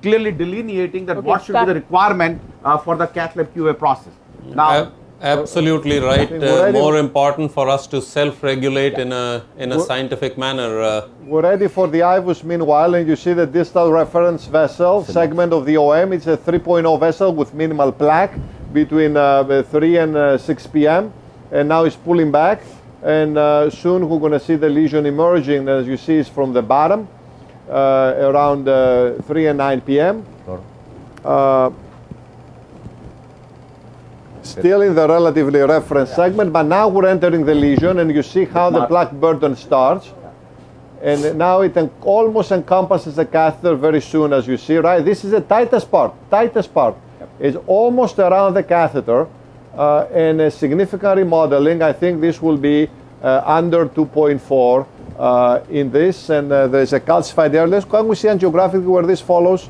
clearly delineating that
Okay,
what should be the requirement uh, for the cath lab QA process. Now,
Ab- absolutely right. Uh,
what I do-
more important for us to self-regulate in a in a scientific manner. Uh,
We're ready for the IVUS meanwhile, and you see the distal reference vessel segment of the OM. It's a 3.0 vessel with minimal plaque between uh, 3 and uh, 6 p.m. And now it's pulling back. And uh, soon we're going to see the lesion emerging, as you see, is from the bottom uh, around uh, 3 and 9 p.m. Uh, still in the relatively reference segment, but now we're entering the lesion, and you see how the plaque burden starts. And now it en- almost encompasses the catheter very soon, as you see, right? This is the tightest part, tightest part. It's almost around the catheter, uh, and a significant remodeling. I think this will be uh, under 2.4 uh, in this, and uh, there's a calcified area. Let's, can we see angiographically where this follows?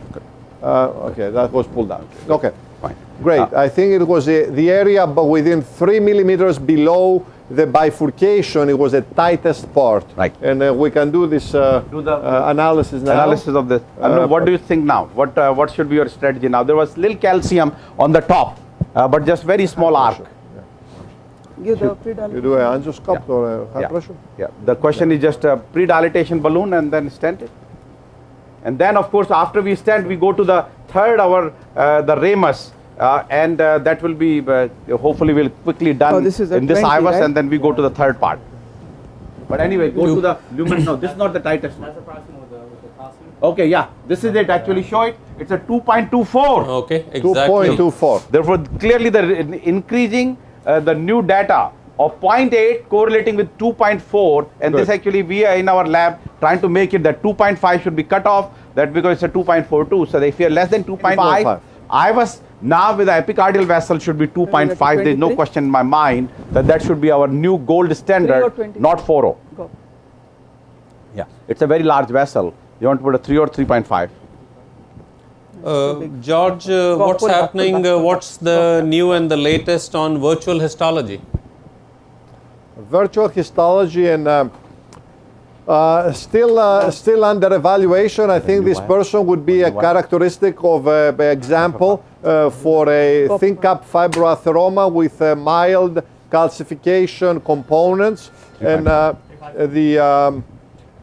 Uh, okay, that was pulled out. Okay.
Fine.
Great.
Uh,
I think it was the, the area but within three millimeters below the bifurcation. It was the tightest part.
Right.
And uh, we can do this uh,
Do the-
uh, analysis now.
analysis of this. Anu,
Uh,
what do you think now? What uh, what should be your strategy now? There was little calcium on the top, uh, but just very small arc.
Give the
You
pre-dilatation.
do an AngioSculpt
Yeah.
or a high
Yeah.
pressure?
Yeah. The question is just a pre-dilatation balloon and then stent it. And then of course after we stent we go to the third hour, uh, the ramus. Uh, and uh, that will be uh, hopefully will quickly done
Oh, this is
in this
20,
IVUS
right?
and then we go to the third part. But anyway, go to the lumen. No, this is not the tightest one. Okay, yeah, this is it. Actually, show it. It's a 2.24.
Okay, exactly.
2.24.
Therefore, clearly the in- increasing uh, the new data of 0.8 correlating with 2.4 and this actually we are in our lab trying to make it that 2.5 should be cut off that because it's a 2.42 so if you're less than 2.5
2.5.
I was now with the epicardial vessel should be 2.5 there's no question in my mind that that should be our new gold standard not 4.0
Go.
yeah. It's a very large vessel. You want to put a 3 or 3.5
Uh, George, uh, what's
pull back, pull
happening? Uh, what's the new and the latest on virtual histology?
virtual histology and um, uh, still uh, still under evaluation. I think this person would be a characteristic of uh, an example uh, for a thin cap fibroatheroma with mild calcification components. And uh, the um,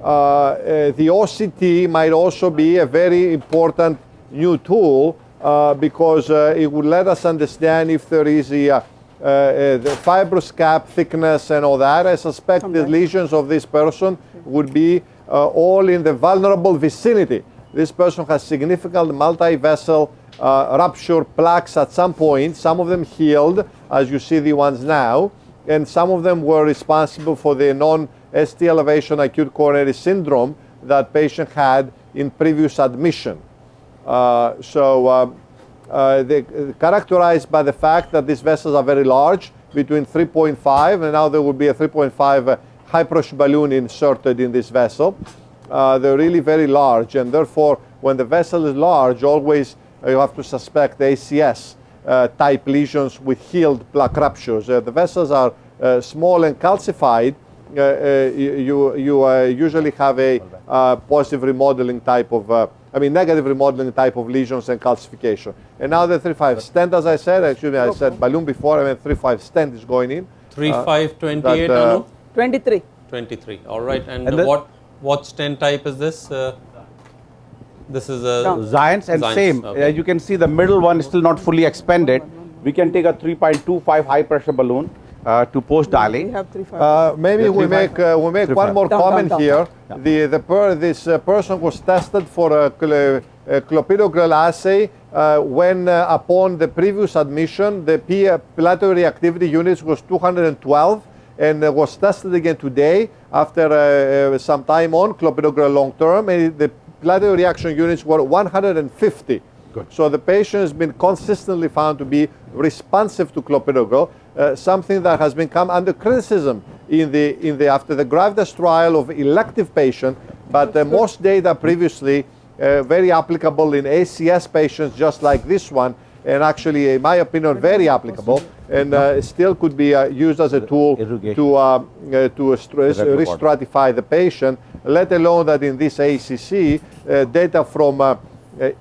the OCT might also be a very important new tool uh, because uh, it would let us understand if there is a, uh, uh, the fibrous cap thickness and all that. I suspect the lesions of this person would be uh, all in the vulnerable vicinity. This person has significant multi-vessel uh, rupture plaques at some point. Some of them healed, as you see the ones now, and some of them were responsible for the non-ST elevation acute coronary syndrome that patient had in previous admission. Uh, so uh, they uh, characterized by the fact that these vessels are very large, between 3.5 and now there will be a 3.5 uh, high pressure balloon inserted in this vessel. They're really very large, and therefore, when the vessel is large, always you have to suspect ACS type lesions with healed plaque ruptures. The vessels are small and calcified. Uh, uh, you you uh, usually have a uh, positive remodeling type of, uh, I mean negative remodeling type of lesions and calcification. And now the 3.5 stent, as I said, excuse me, I said balloon before, I meant 3.5 stent is going in.
3528
that, uh,
Anu?
23.
23. All right. And,
And
uh, what what stent type is this? Uh, this is a
No.
Xience and
Xience,
same.
okay.
As you can see, the middle one is still not fully expanded. We can take a 3.25 high pressure balloon uh, to post
We
dilate.
have 3 5.
Uh, maybe we make uh, we make
3.5.
one more
Down, down,
comment
down.
here. The the per, this uh, person was tested for a, cl- a clopidogrel assay uh, when uh, upon the previous admission the P uh, platelet reactivity units was 212 and uh, was tested again today after uh, uh, some time on clopidogrel long term and the platelet reaction units were 150.
Good.
So the patient has been consistently found to be responsive to clopidogrel, uh, something that has been come under criticism in the in the after the Gravitas trial of elective patient, but uh, most data previously uh, very applicable in ACS patients just like this one, and actually, in my opinion, very applicable, and uh, still could be uh, used as a tool to uh, uh, to stress,
The record.
stratify the patient, let alone that in this ACC, uh, data from uh,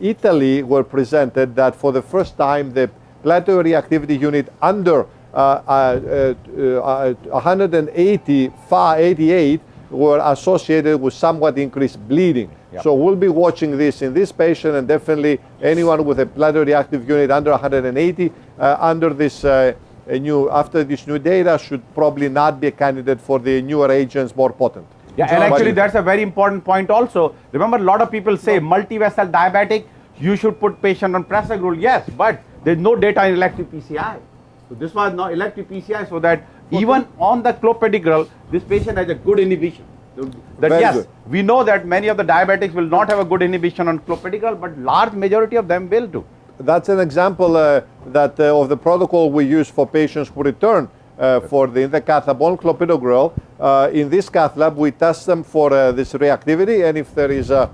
Italy were presented that for the first time the platelet reactivity unit under uh, uh, uh, uh, 180, 88 were associated with somewhat increased bleeding.
Yep.
So we'll be watching this in this patient and definitely anyone with a platelet reactive unit under 180 uh, under this uh, a new after this new data should probably not be a candidate for the newer agents more potent.
Yeah, and actually that's a very important point also. Remember, a lot of people say multivessel diabetic, you should put patient on prasugrel. Yes, but there's no data in elective PCI. So this was now elective PCI so that even on the clopidogrel, this patient has a good inhibition. That
Very
yes,
good.
we know that many of the diabetics will not have a good inhibition on clopidogrel, but large majority of them will do.
That's an example uh, that uh, of the protocol we use for patients who return uh, for the, the cath lab clopidogrel. Uh, in this cath lab, we test them for uh, this reactivity, and if there is a,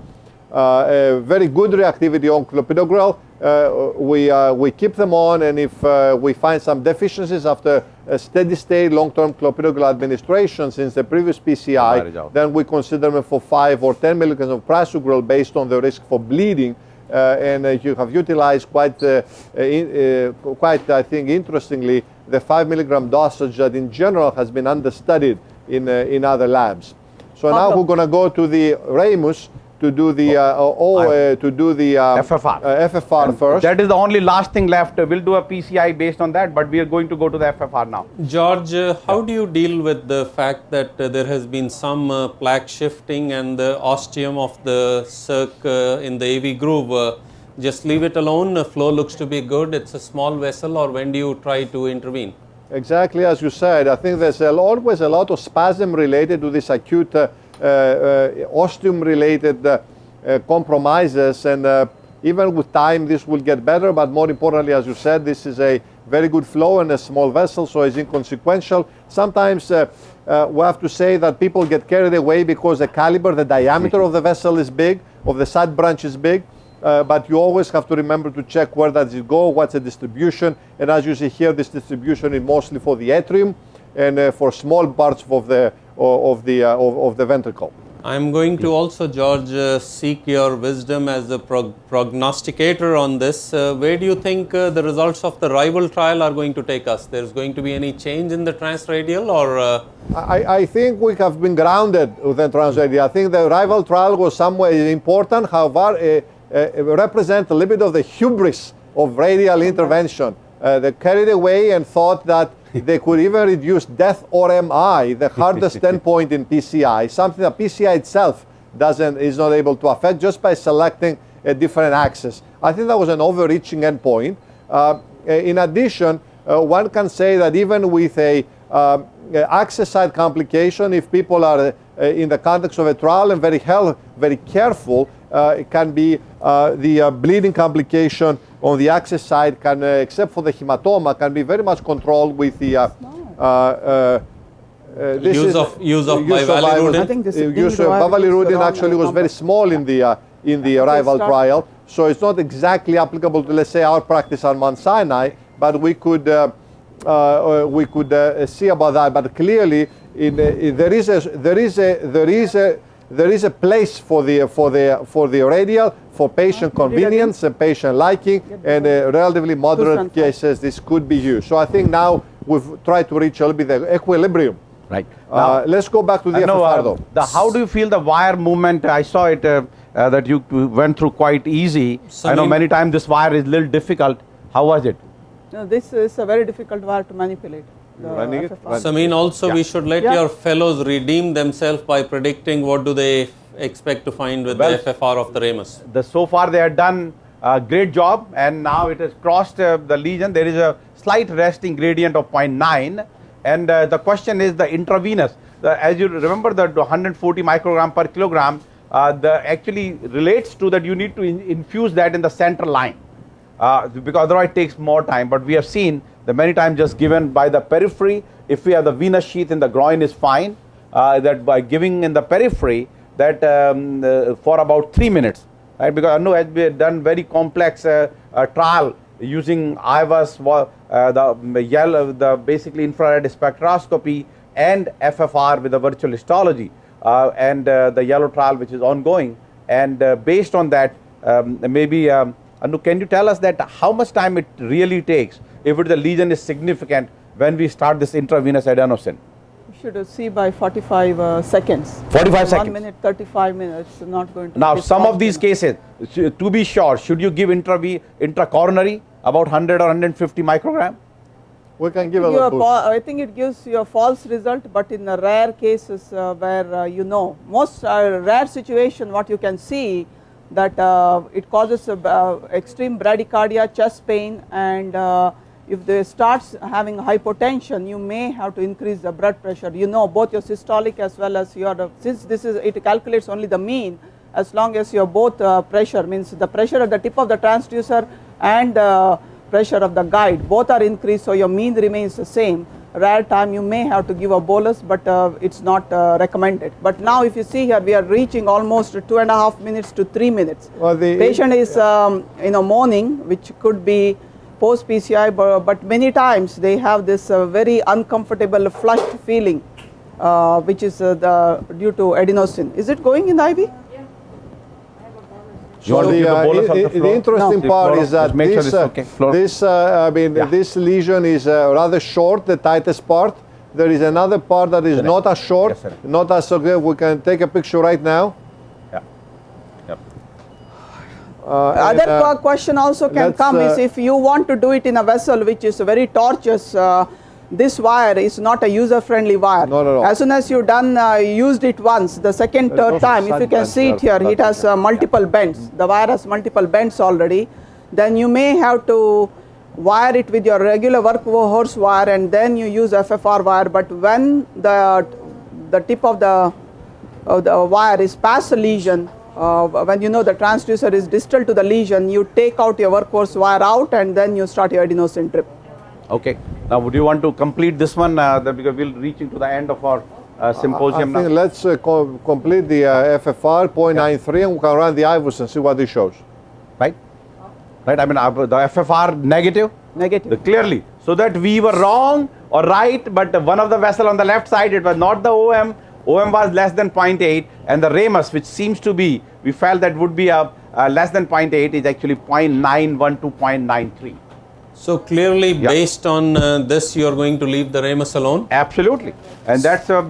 uh, a very good reactivity on clopidogrel, uh, we, uh, we keep them on, and if uh, we find some deficiencies after a steady state long-term clopidogrel administration since the previous PCI, then we consider them for 5 or 10 milligrams of prasugrel based on the risk for bleeding. Uh, and you have utilized quite, in, uh, quite, I think, interestingly, the 5 milligram dosage that in general has been understudied in, uh, in other labs. So now
Pablo.
we're going to go to the Ramus to do the, uh, oh, uh, to do the um,
FFR.
uh, FFR first.
That is the only last thing left. We'll do a PCI based on that, but we are going to go to the FFR now.
George, uh, how do you deal with the fact that uh, there has been some uh, plaque shifting and the ostium of the circ uh, in the AV groove? Just leave it alone, the flow looks to be good, it's a small vessel, or when do you try to intervene?
Exactly as you said, I think there's always a lot of spasm related to this acute uh, uh, ostium related uh, uh, compromises and uh, even with time this will get better but more importantly as you said this is a very good flow and a small vessel so it's inconsequential. Sometimes uh, we have to say that people get carried away because the caliber, the diameter of the vessel is big, of the side branch is big. Uh, but you always have to remember to check where does it go, what's the distribution, and as you see here, this distribution is mostly for the atrium and uh, for small parts of the of the uh, of, of the ventricle.
I'm going to also, George, uh, seek your wisdom as a prog- prognosticator on this. Uh, where do you think uh, the results of the rival trial are going to take us? There's going to be any change in the transradial, or uh,
I, I think we have been grounded with the transradial. I think the rival trial was somewhat important, however, represent a little bit of the hubris of radial intervention. Uh, they carried away and thought that [laughs] they could even reduce death or MI, the hardest [laughs] endpoint in PCI, something that PCI itself doesn't is not able to affect just by selecting a different axis. I think that was an overreaching endpoint. Uh, in addition, uh, one can say that even with a uh, access site complication, if people are uh, uh, in the context of a trial and very very careful, uh, it can be uh, the uh, bleeding complication on the access side can, uh, except for the hematoma, can be very much controlled with the uh, uh, uh, uh, this
Use
is-
of- use of
use
bivalirudin?
I think this
uh, use of
bivalirudin is the
bivalirudin
wrong
actually was very small in the uh, in the
Okay,
rival trial, so it's not exactly applicable to let's say our practice on Mount Sinai, but we could uh, uh, uh, we could uh, see about that. But clearly, in, uh, there is a there is a there is a there is a place for the for the for the radial for patient convenience and patient liking, and uh, relatively moderate cases this could be used. So I think now we've tried to reach a little bit the equilibrium.
Right.
Uh, let's go back to the
I know,
FFR
uh, the, how do you feel the wire movement? I saw it uh, uh, that you uh, went through quite easy. I know many times this wire is a little difficult. How was it?
No, this is a very difficult wire to manipulate. The
Running it?
FFR.
Run-
Samin, also
Yeah.
we should let
Yeah.
your fellows redeem themselves by predicting what do they expect to find with
Well-
the FFR of the Ramus.
The, so far they have done a great job and now it has crossed uh, the lesion. There is a slight resting gradient of 0.9 and uh, the question is the intravenous. The, as you remember the 140 microgram per kilogram uh, the actually relates to that you need to in- infuse that in the center line. uh, because otherwise it takes more time. But we have seen the many times just given by the periphery. If we have the venous sheath in the groin is fine. Uh, that by giving in the periphery that um, uh, for about three minutes, right? Because know has been done very complex uh, uh, trial using IVUS, uh, the yellow, the basically infrared spectroscopy and FFR with the virtual histology, uh, and uh, the yellow trial which is ongoing. And uh, based on that, um, maybe um, Anu, can you tell us that how much time it really takes if it, the lesion is significant when we start this intravenous adenosine?
You should see by 45 uh, seconds.
45
One
seconds.
1 minute, 35 minutes, not going to.
Now, some of these
enough.
cases, to be sure, should you give intrav- intracoronary about 100 or 150 microgram?
We can give
You
a
are
push.
I think it gives you a false result, but in the rare cases uh, where uh, you know, most uh, rare situation, what you can see that uh, it causes a, uh, extreme bradycardia, chest pain, and uh, if they starts having hypotension, you may have to increase the blood pressure. You know both your systolic as well as your, since this is, it calculates only the mean, as long as your both uh, pressure means the pressure at the tip of the transducer and the pressure of the guide both are increased so your mean remains the same. Rare time you may have to give a bolus but uh, it's not uh, recommended. But now if you see here we are reaching almost two and a half minutes to three minutes.
Well, the-
patient is um, you know moaning which could be post PCI but, but many times they have this uh, very uncomfortable flushed feeling uh, which is uh, the due to adenosine is it going in the IV
You want to
the,
the bolus
i-
on the
interesting
No.
part
Floor,
is that
just make sure
this,
it's
uh,
okay.
This, uh, I mean,
Yeah.
this lesion is uh, rather short, the tightest part. There is another part that is
Correct.
not as short,
Yes,
not as so good. We can take a picture right now.
Yeah. Yep.
Uh,
Other
and, uh,
question also can come is
uh,
if you want to do it in a vessel which is very tortuous, uh, this wire is not a user friendly wire.
Not at all.
As soon as you done uh, used it once, the second, third
also
time, if you can see it here, it has uh, multiple bends. The wire has multiple bends already. Then you may have to wire it with your regular workhorse wire and then you use FFR wire. But when the the tip of the of the wire is past the lesion, uh, when you know the transducer is distal to the lesion, you take out your workhorse wire out and then you start your adenosine drip.
Okay. Now, would you want to complete this one? Uh, because we'll reaching to the end of our uh,
I
symposium
think
now.
let's uh, co- complete the uh, FFR 0.93 and we can run the IVUS and see what it shows.
Right? Right? I mean, uh, the FFR negative?
Negative.
The- clearly. So that we were wrong or right, but one of the vessel on the left side, it was not the OM. OM was less than 0.8 and the ramus, which seems to be, we felt that would be a, uh, less than 0.8 is actually 0.91 to 0.93.
So clearly,
Yeah.
based on uh, this, you are going to leave the ramus alone.
Absolutely, and that's uh,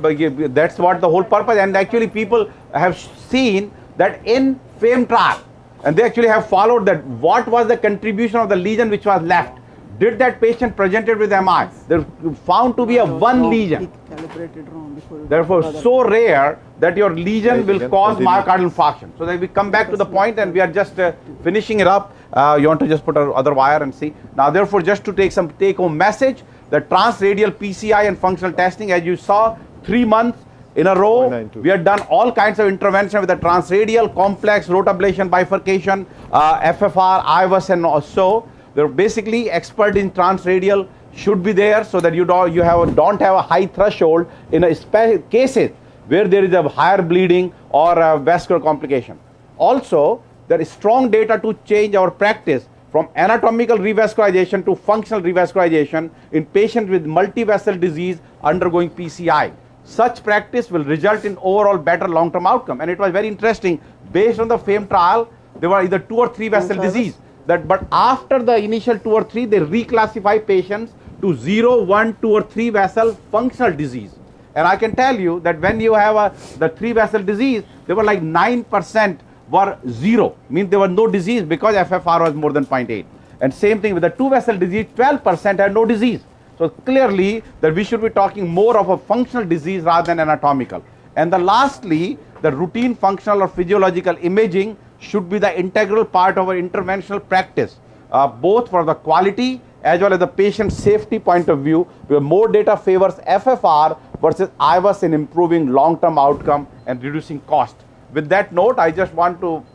that's what the whole purpose. And actually, people have seen that in FAME trial, and they actually have followed that. What was the contribution of the lesion which was left? Did that patient presented with MI? They found to be a one lesion.
He calibrated wrong before. you
Therefore, so rare that your lesion will cause myocardial infarction. So that we come back to the point and we are just uh, finishing it up. Uh, you want to just put our other wire and see. Now, therefore, just to take some take home message, the transradial PCI and functional testing, as you saw, three months in a row, we have done all kinds of intervention with the transradial, complex, rotablation, bifurcation, uh, FFR, IVUS, and so. They're basically expert in transradial should be there so that you don't you have don't have a high threshold in a spe- cases where there is a higher bleeding or a vascular complication. Also, there is strong data to change our practice from anatomical revascularization to functional revascularization in patients with multivessel disease undergoing PCI. Such practice will result in overall better long-term outcome. And it was very interesting. Based on the FAME trial, there were either two or three vessel disease. That, but after the initial two or three, they reclassify patients to zero, one, two, or three vessel functional disease. And I can tell you that when you have a, the three vessel disease, they were like 9% were zero, means there was no disease because FFR was more than 0.8. And same thing with the two vessel disease, 12% had no disease. So clearly that we should be talking more of a functional disease rather than anatomical. And the lastly, the routine functional or physiological imaging should be the integral part of our interventional practice, uh, both for the quality as well as the patient safety point of view, where more data favors FFR versus IVUS in improving long-term outcome and reducing cost. With that note, I just want to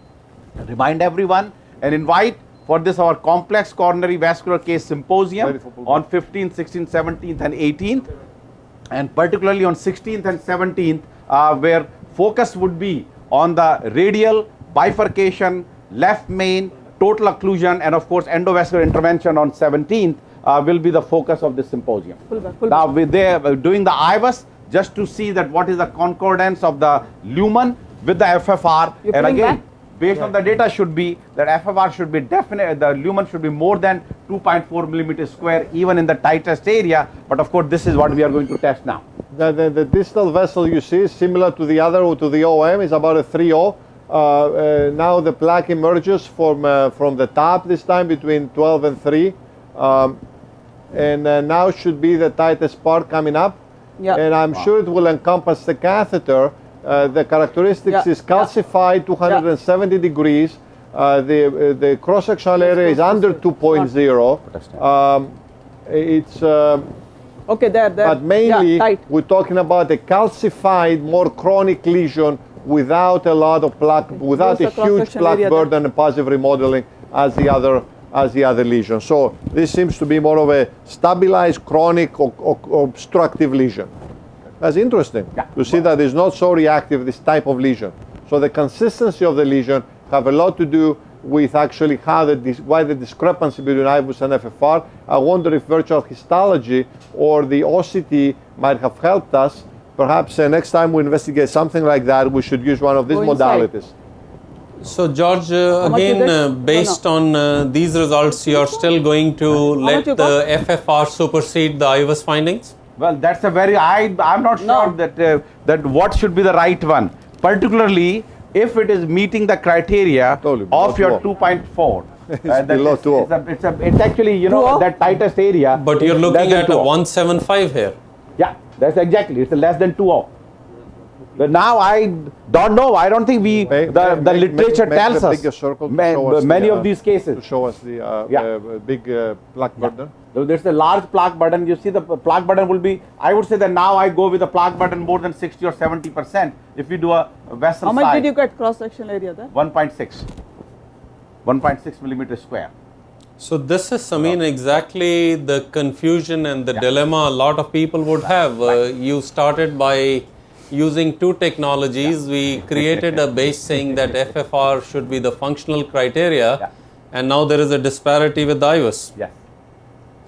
remind everyone and invite for this our complex coronary vascular case symposium
Ready for pull
on 15th, 16th, 17th and 18th and particularly on 16th and 17th uh, where focus would be on the radial bifurcation, left main, total occlusion and of course endovascular intervention on 17th uh, will be the focus of this symposium.
Pull back, pull
now with they uh, doing the IVUS just to see that what is the concordance of the lumen with the FFR
You're
and again
back?
based on the data should be that FFR should be definite, the lumen should be more than 2.4 millimeter square even in the tightest area. But of course, this is what we are going to test now.
The, the, the distal vessel you see is similar to the other, to the OM, is about a 3O. Uh, uh, now the plaque emerges from, uh, from the top this time between 12 and 3. Um, and uh, now should be the tightest part coming up.
Yeah.
And I'm sure it will encompass the catheter. Uh, the characteristics
Yeah,
is calcified 270 degrees. Uh, the uh, the cross-sectional area is under 2.0. Um, it's uh,
Okay, there, there.
but mainly
yeah,
we're talking about a calcified, more chronic lesion without a lot of plaque, without a huge plaque burden and positive remodeling as the other as the other lesion. So this seems to be more of a stabilized, chronic, obstructive lesion. That's interesting
Yeah.
to see that it's not so reactive this type of lesion. So the consistency of the lesion have a lot to do with actually how the why the discrepancy between IVUS and FFR. I wonder if virtual histology or the OCT might have helped us. Perhaps uh, next time we investigate something like that, we should use one of these
Go inside.
modalities.
So, George, uh, again,
is it?
uh,
No,
based on uh, these results, you are still going to let the FFR supersede the IVUS findings?
Well, that's a very I I'm not
No.
sure that uh, that what should be the right one, particularly if it is meeting the criteria
Totally,
of your 2.4. [laughs]
It's
that
below
is-
2.0.
It's, a, it's, a, it's actually you know that tightest area.
But you're looking at a
2.0.
175 here.
Yeah, that's exactly. It's less than 2.0. But now I don't know. I don't think we
Make-
the,
make-
the literature
make
tells
the
us
circle
ma-
us
many
the,
of
uh,
these cases.
To show us the uh,
Yeah.
uh, big uh, plaque burden.
So there's a large plaque burden. You see the p- plaque burden will be, I would say that now I go with a plaque burden more than 60 or 70% if we do a vessel
How much
size.
did you get cross section area there?
1.6. 1.6 millimeter square.
So this is, I mean, exactly the confusion and the
Yeah.
dilemma a lot of people would have. Uh, you started by using two technologies. We created a base saying that [laughs] FFR should be the functional criteria,
Yeah.
and now there is a disparity with the IVUS.
Yes.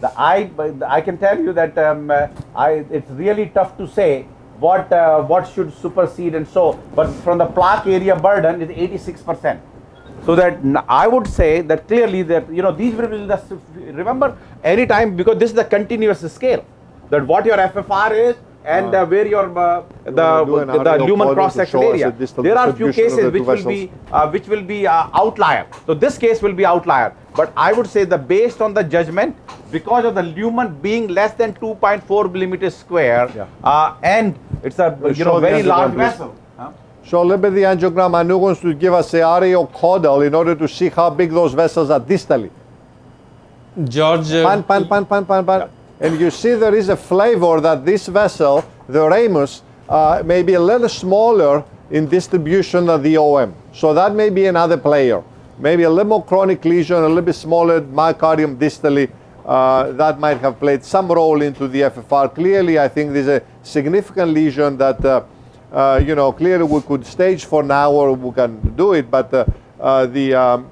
The I, I can tell you that um, uh, I, it's really tough to say what uh, what should supersede and so. But from the plaque area burden is 86 percent. So that I would say that clearly that you know these will be the remember anytime because this is the continuous scale that what your FFR is and uh, where your uh, the
do
the lumen cross section area. There are few cases which will be uh, which will be uh, outlier. So this case will be outlier. But I would say that based on the judgment, because of the lumen being less than 2.4 millimeters square,
Yeah.
uh, and it's a you know very large vessel.
So look at the angiogram. Anu wants to give us the RAO caudal in order to see how big those vessels are distally.
George, uh,
Pan, pan, pan, pan, pan, pan. And you see there is a flavor that this vessel, the ramus, uh, may be a little smaller in distribution than the OM. So that may be another player. Maybe a little more chronic lesion, a little bit smaller myocardium distally. Uh, that might have played some role into the FFR. Clearly, I think there's a significant lesion that, uh, uh, you know, clearly we could stage for now or we can do it, but uh, uh, the um,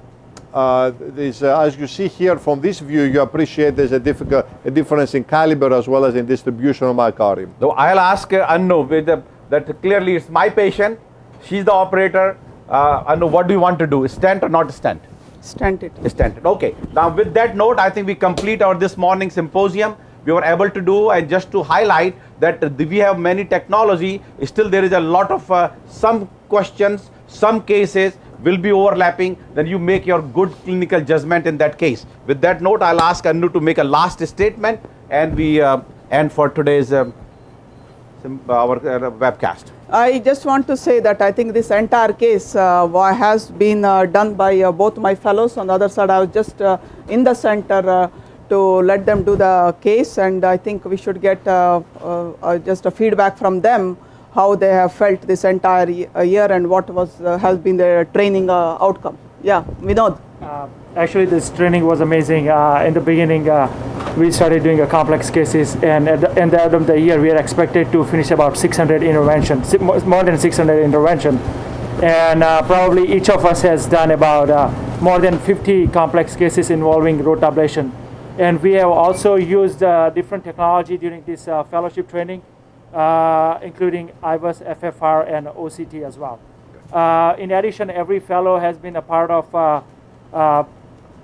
uh, there's, uh, as you see here from this view, you appreciate there's a, difficult, a difference in caliber as well as in distribution of myocardium.
So I'll ask uh, Anu with the, that clearly it's my patient. She's the operator. Uh, Anu, what do you want to do? Stent or not stent?
Stent it.
Stented. Okay. Now with that note, I think we complete our this morning symposium. We were able to do and just to highlight that uh, we have many technology. Still, there is a lot of uh, some questions, some cases will be overlapping. Then you make your good clinical judgment in that case. With that note, I'll ask Anu to make a last statement, and we uh, end for today's um, our uh, webcast.
I just want to say that I think this entire case uh, has been uh, done by uh, both my fellows. On the other side, I was just uh, in the center uh, to let them do the case, and I think we should get uh, uh, uh, just a feedback from them how they have felt this entire ye- year and what was has been their training outcome. Yeah, Vinod.
Uh, actually, this training was amazing. Uh, in the beginning, uh, we started doing a complex cases, and at the, end of the year, we are expected to finish about 600 interventions, more than 600 intervention, and uh, probably each of us has done about more than 50 complex cases involving rotablation. And we have also used uh, different technology during this uh, fellowship training, uh, including IVUS, FFR, and OCT as well. Uh, in addition, every fellow has been a part of uh, uh,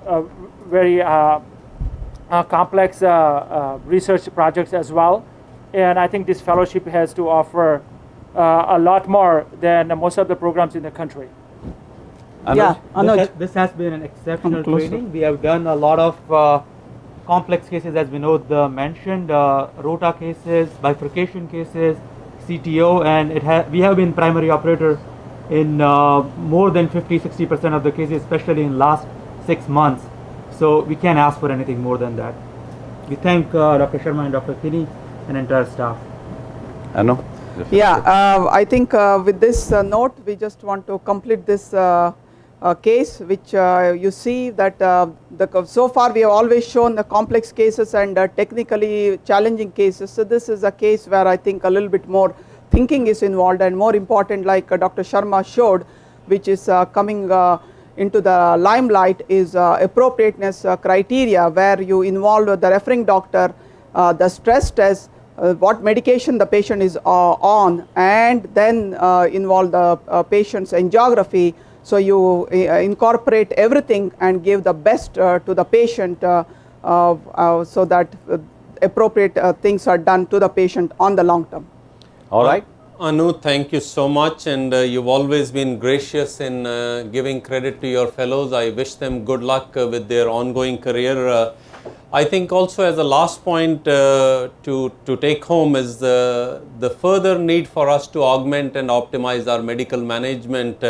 uh, very uh, uh, complex uh, uh, research projects as well. And I think this fellowship has to offer uh, a lot more than most of the programs in the country.
Yeah,
This, has, this has been an exceptional training. We have done a lot of uh, complex cases, as Vinod uh, mentioned, uh, rota cases, bifurcation cases, CTO, and it ha- we have been primary operator in uh, more than 50, 60% of the cases, especially in last six months. So we can't ask for anything more than that.
We thank uh, Dr. Sharma and Dr. Kini and entire staff.
Anu?
Yeah, uh, I think uh, with this uh, note, we just want to complete this uh, case, which uh, you see that uh, the, so far we have always shown the complex cases and uh, technically challenging cases. So this is a case where I think a little bit more thinking is involved and more important, like uh, Dr. Sharma showed, which is uh, coming into the limelight is appropriateness criteria, where you involve the referring doctor, the stress test, what medication the patient is on and then involve the patient's angiography. So you uh, incorporate everything and give the best uh, to the patient uh, uh, uh, so that uh, appropriate uh, things are done to the patient on the long term.
All right.
Anu, thank you so much, and uh, you've always been gracious in uh, giving credit to your fellows. I wish them good luck uh, with their ongoing career. Uh, I think also as a last point uh, to to take home is the the further need for us to augment and optimize our medical management.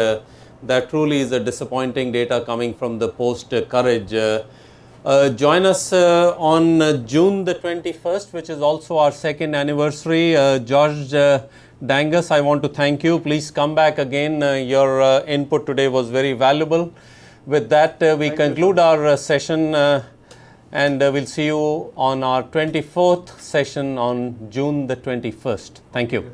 That truly is a disappointing data coming from the post COURAGE. Uh, uh, join us uh, on uh, June the 21st, which is also our second anniversary. Uh, George uh, Dangas, I want to thank you. Please come back again. Your input today was very valuable. With that, we conclude our uh, session and we'll see you on our 24th session on June the 21st. Thank you.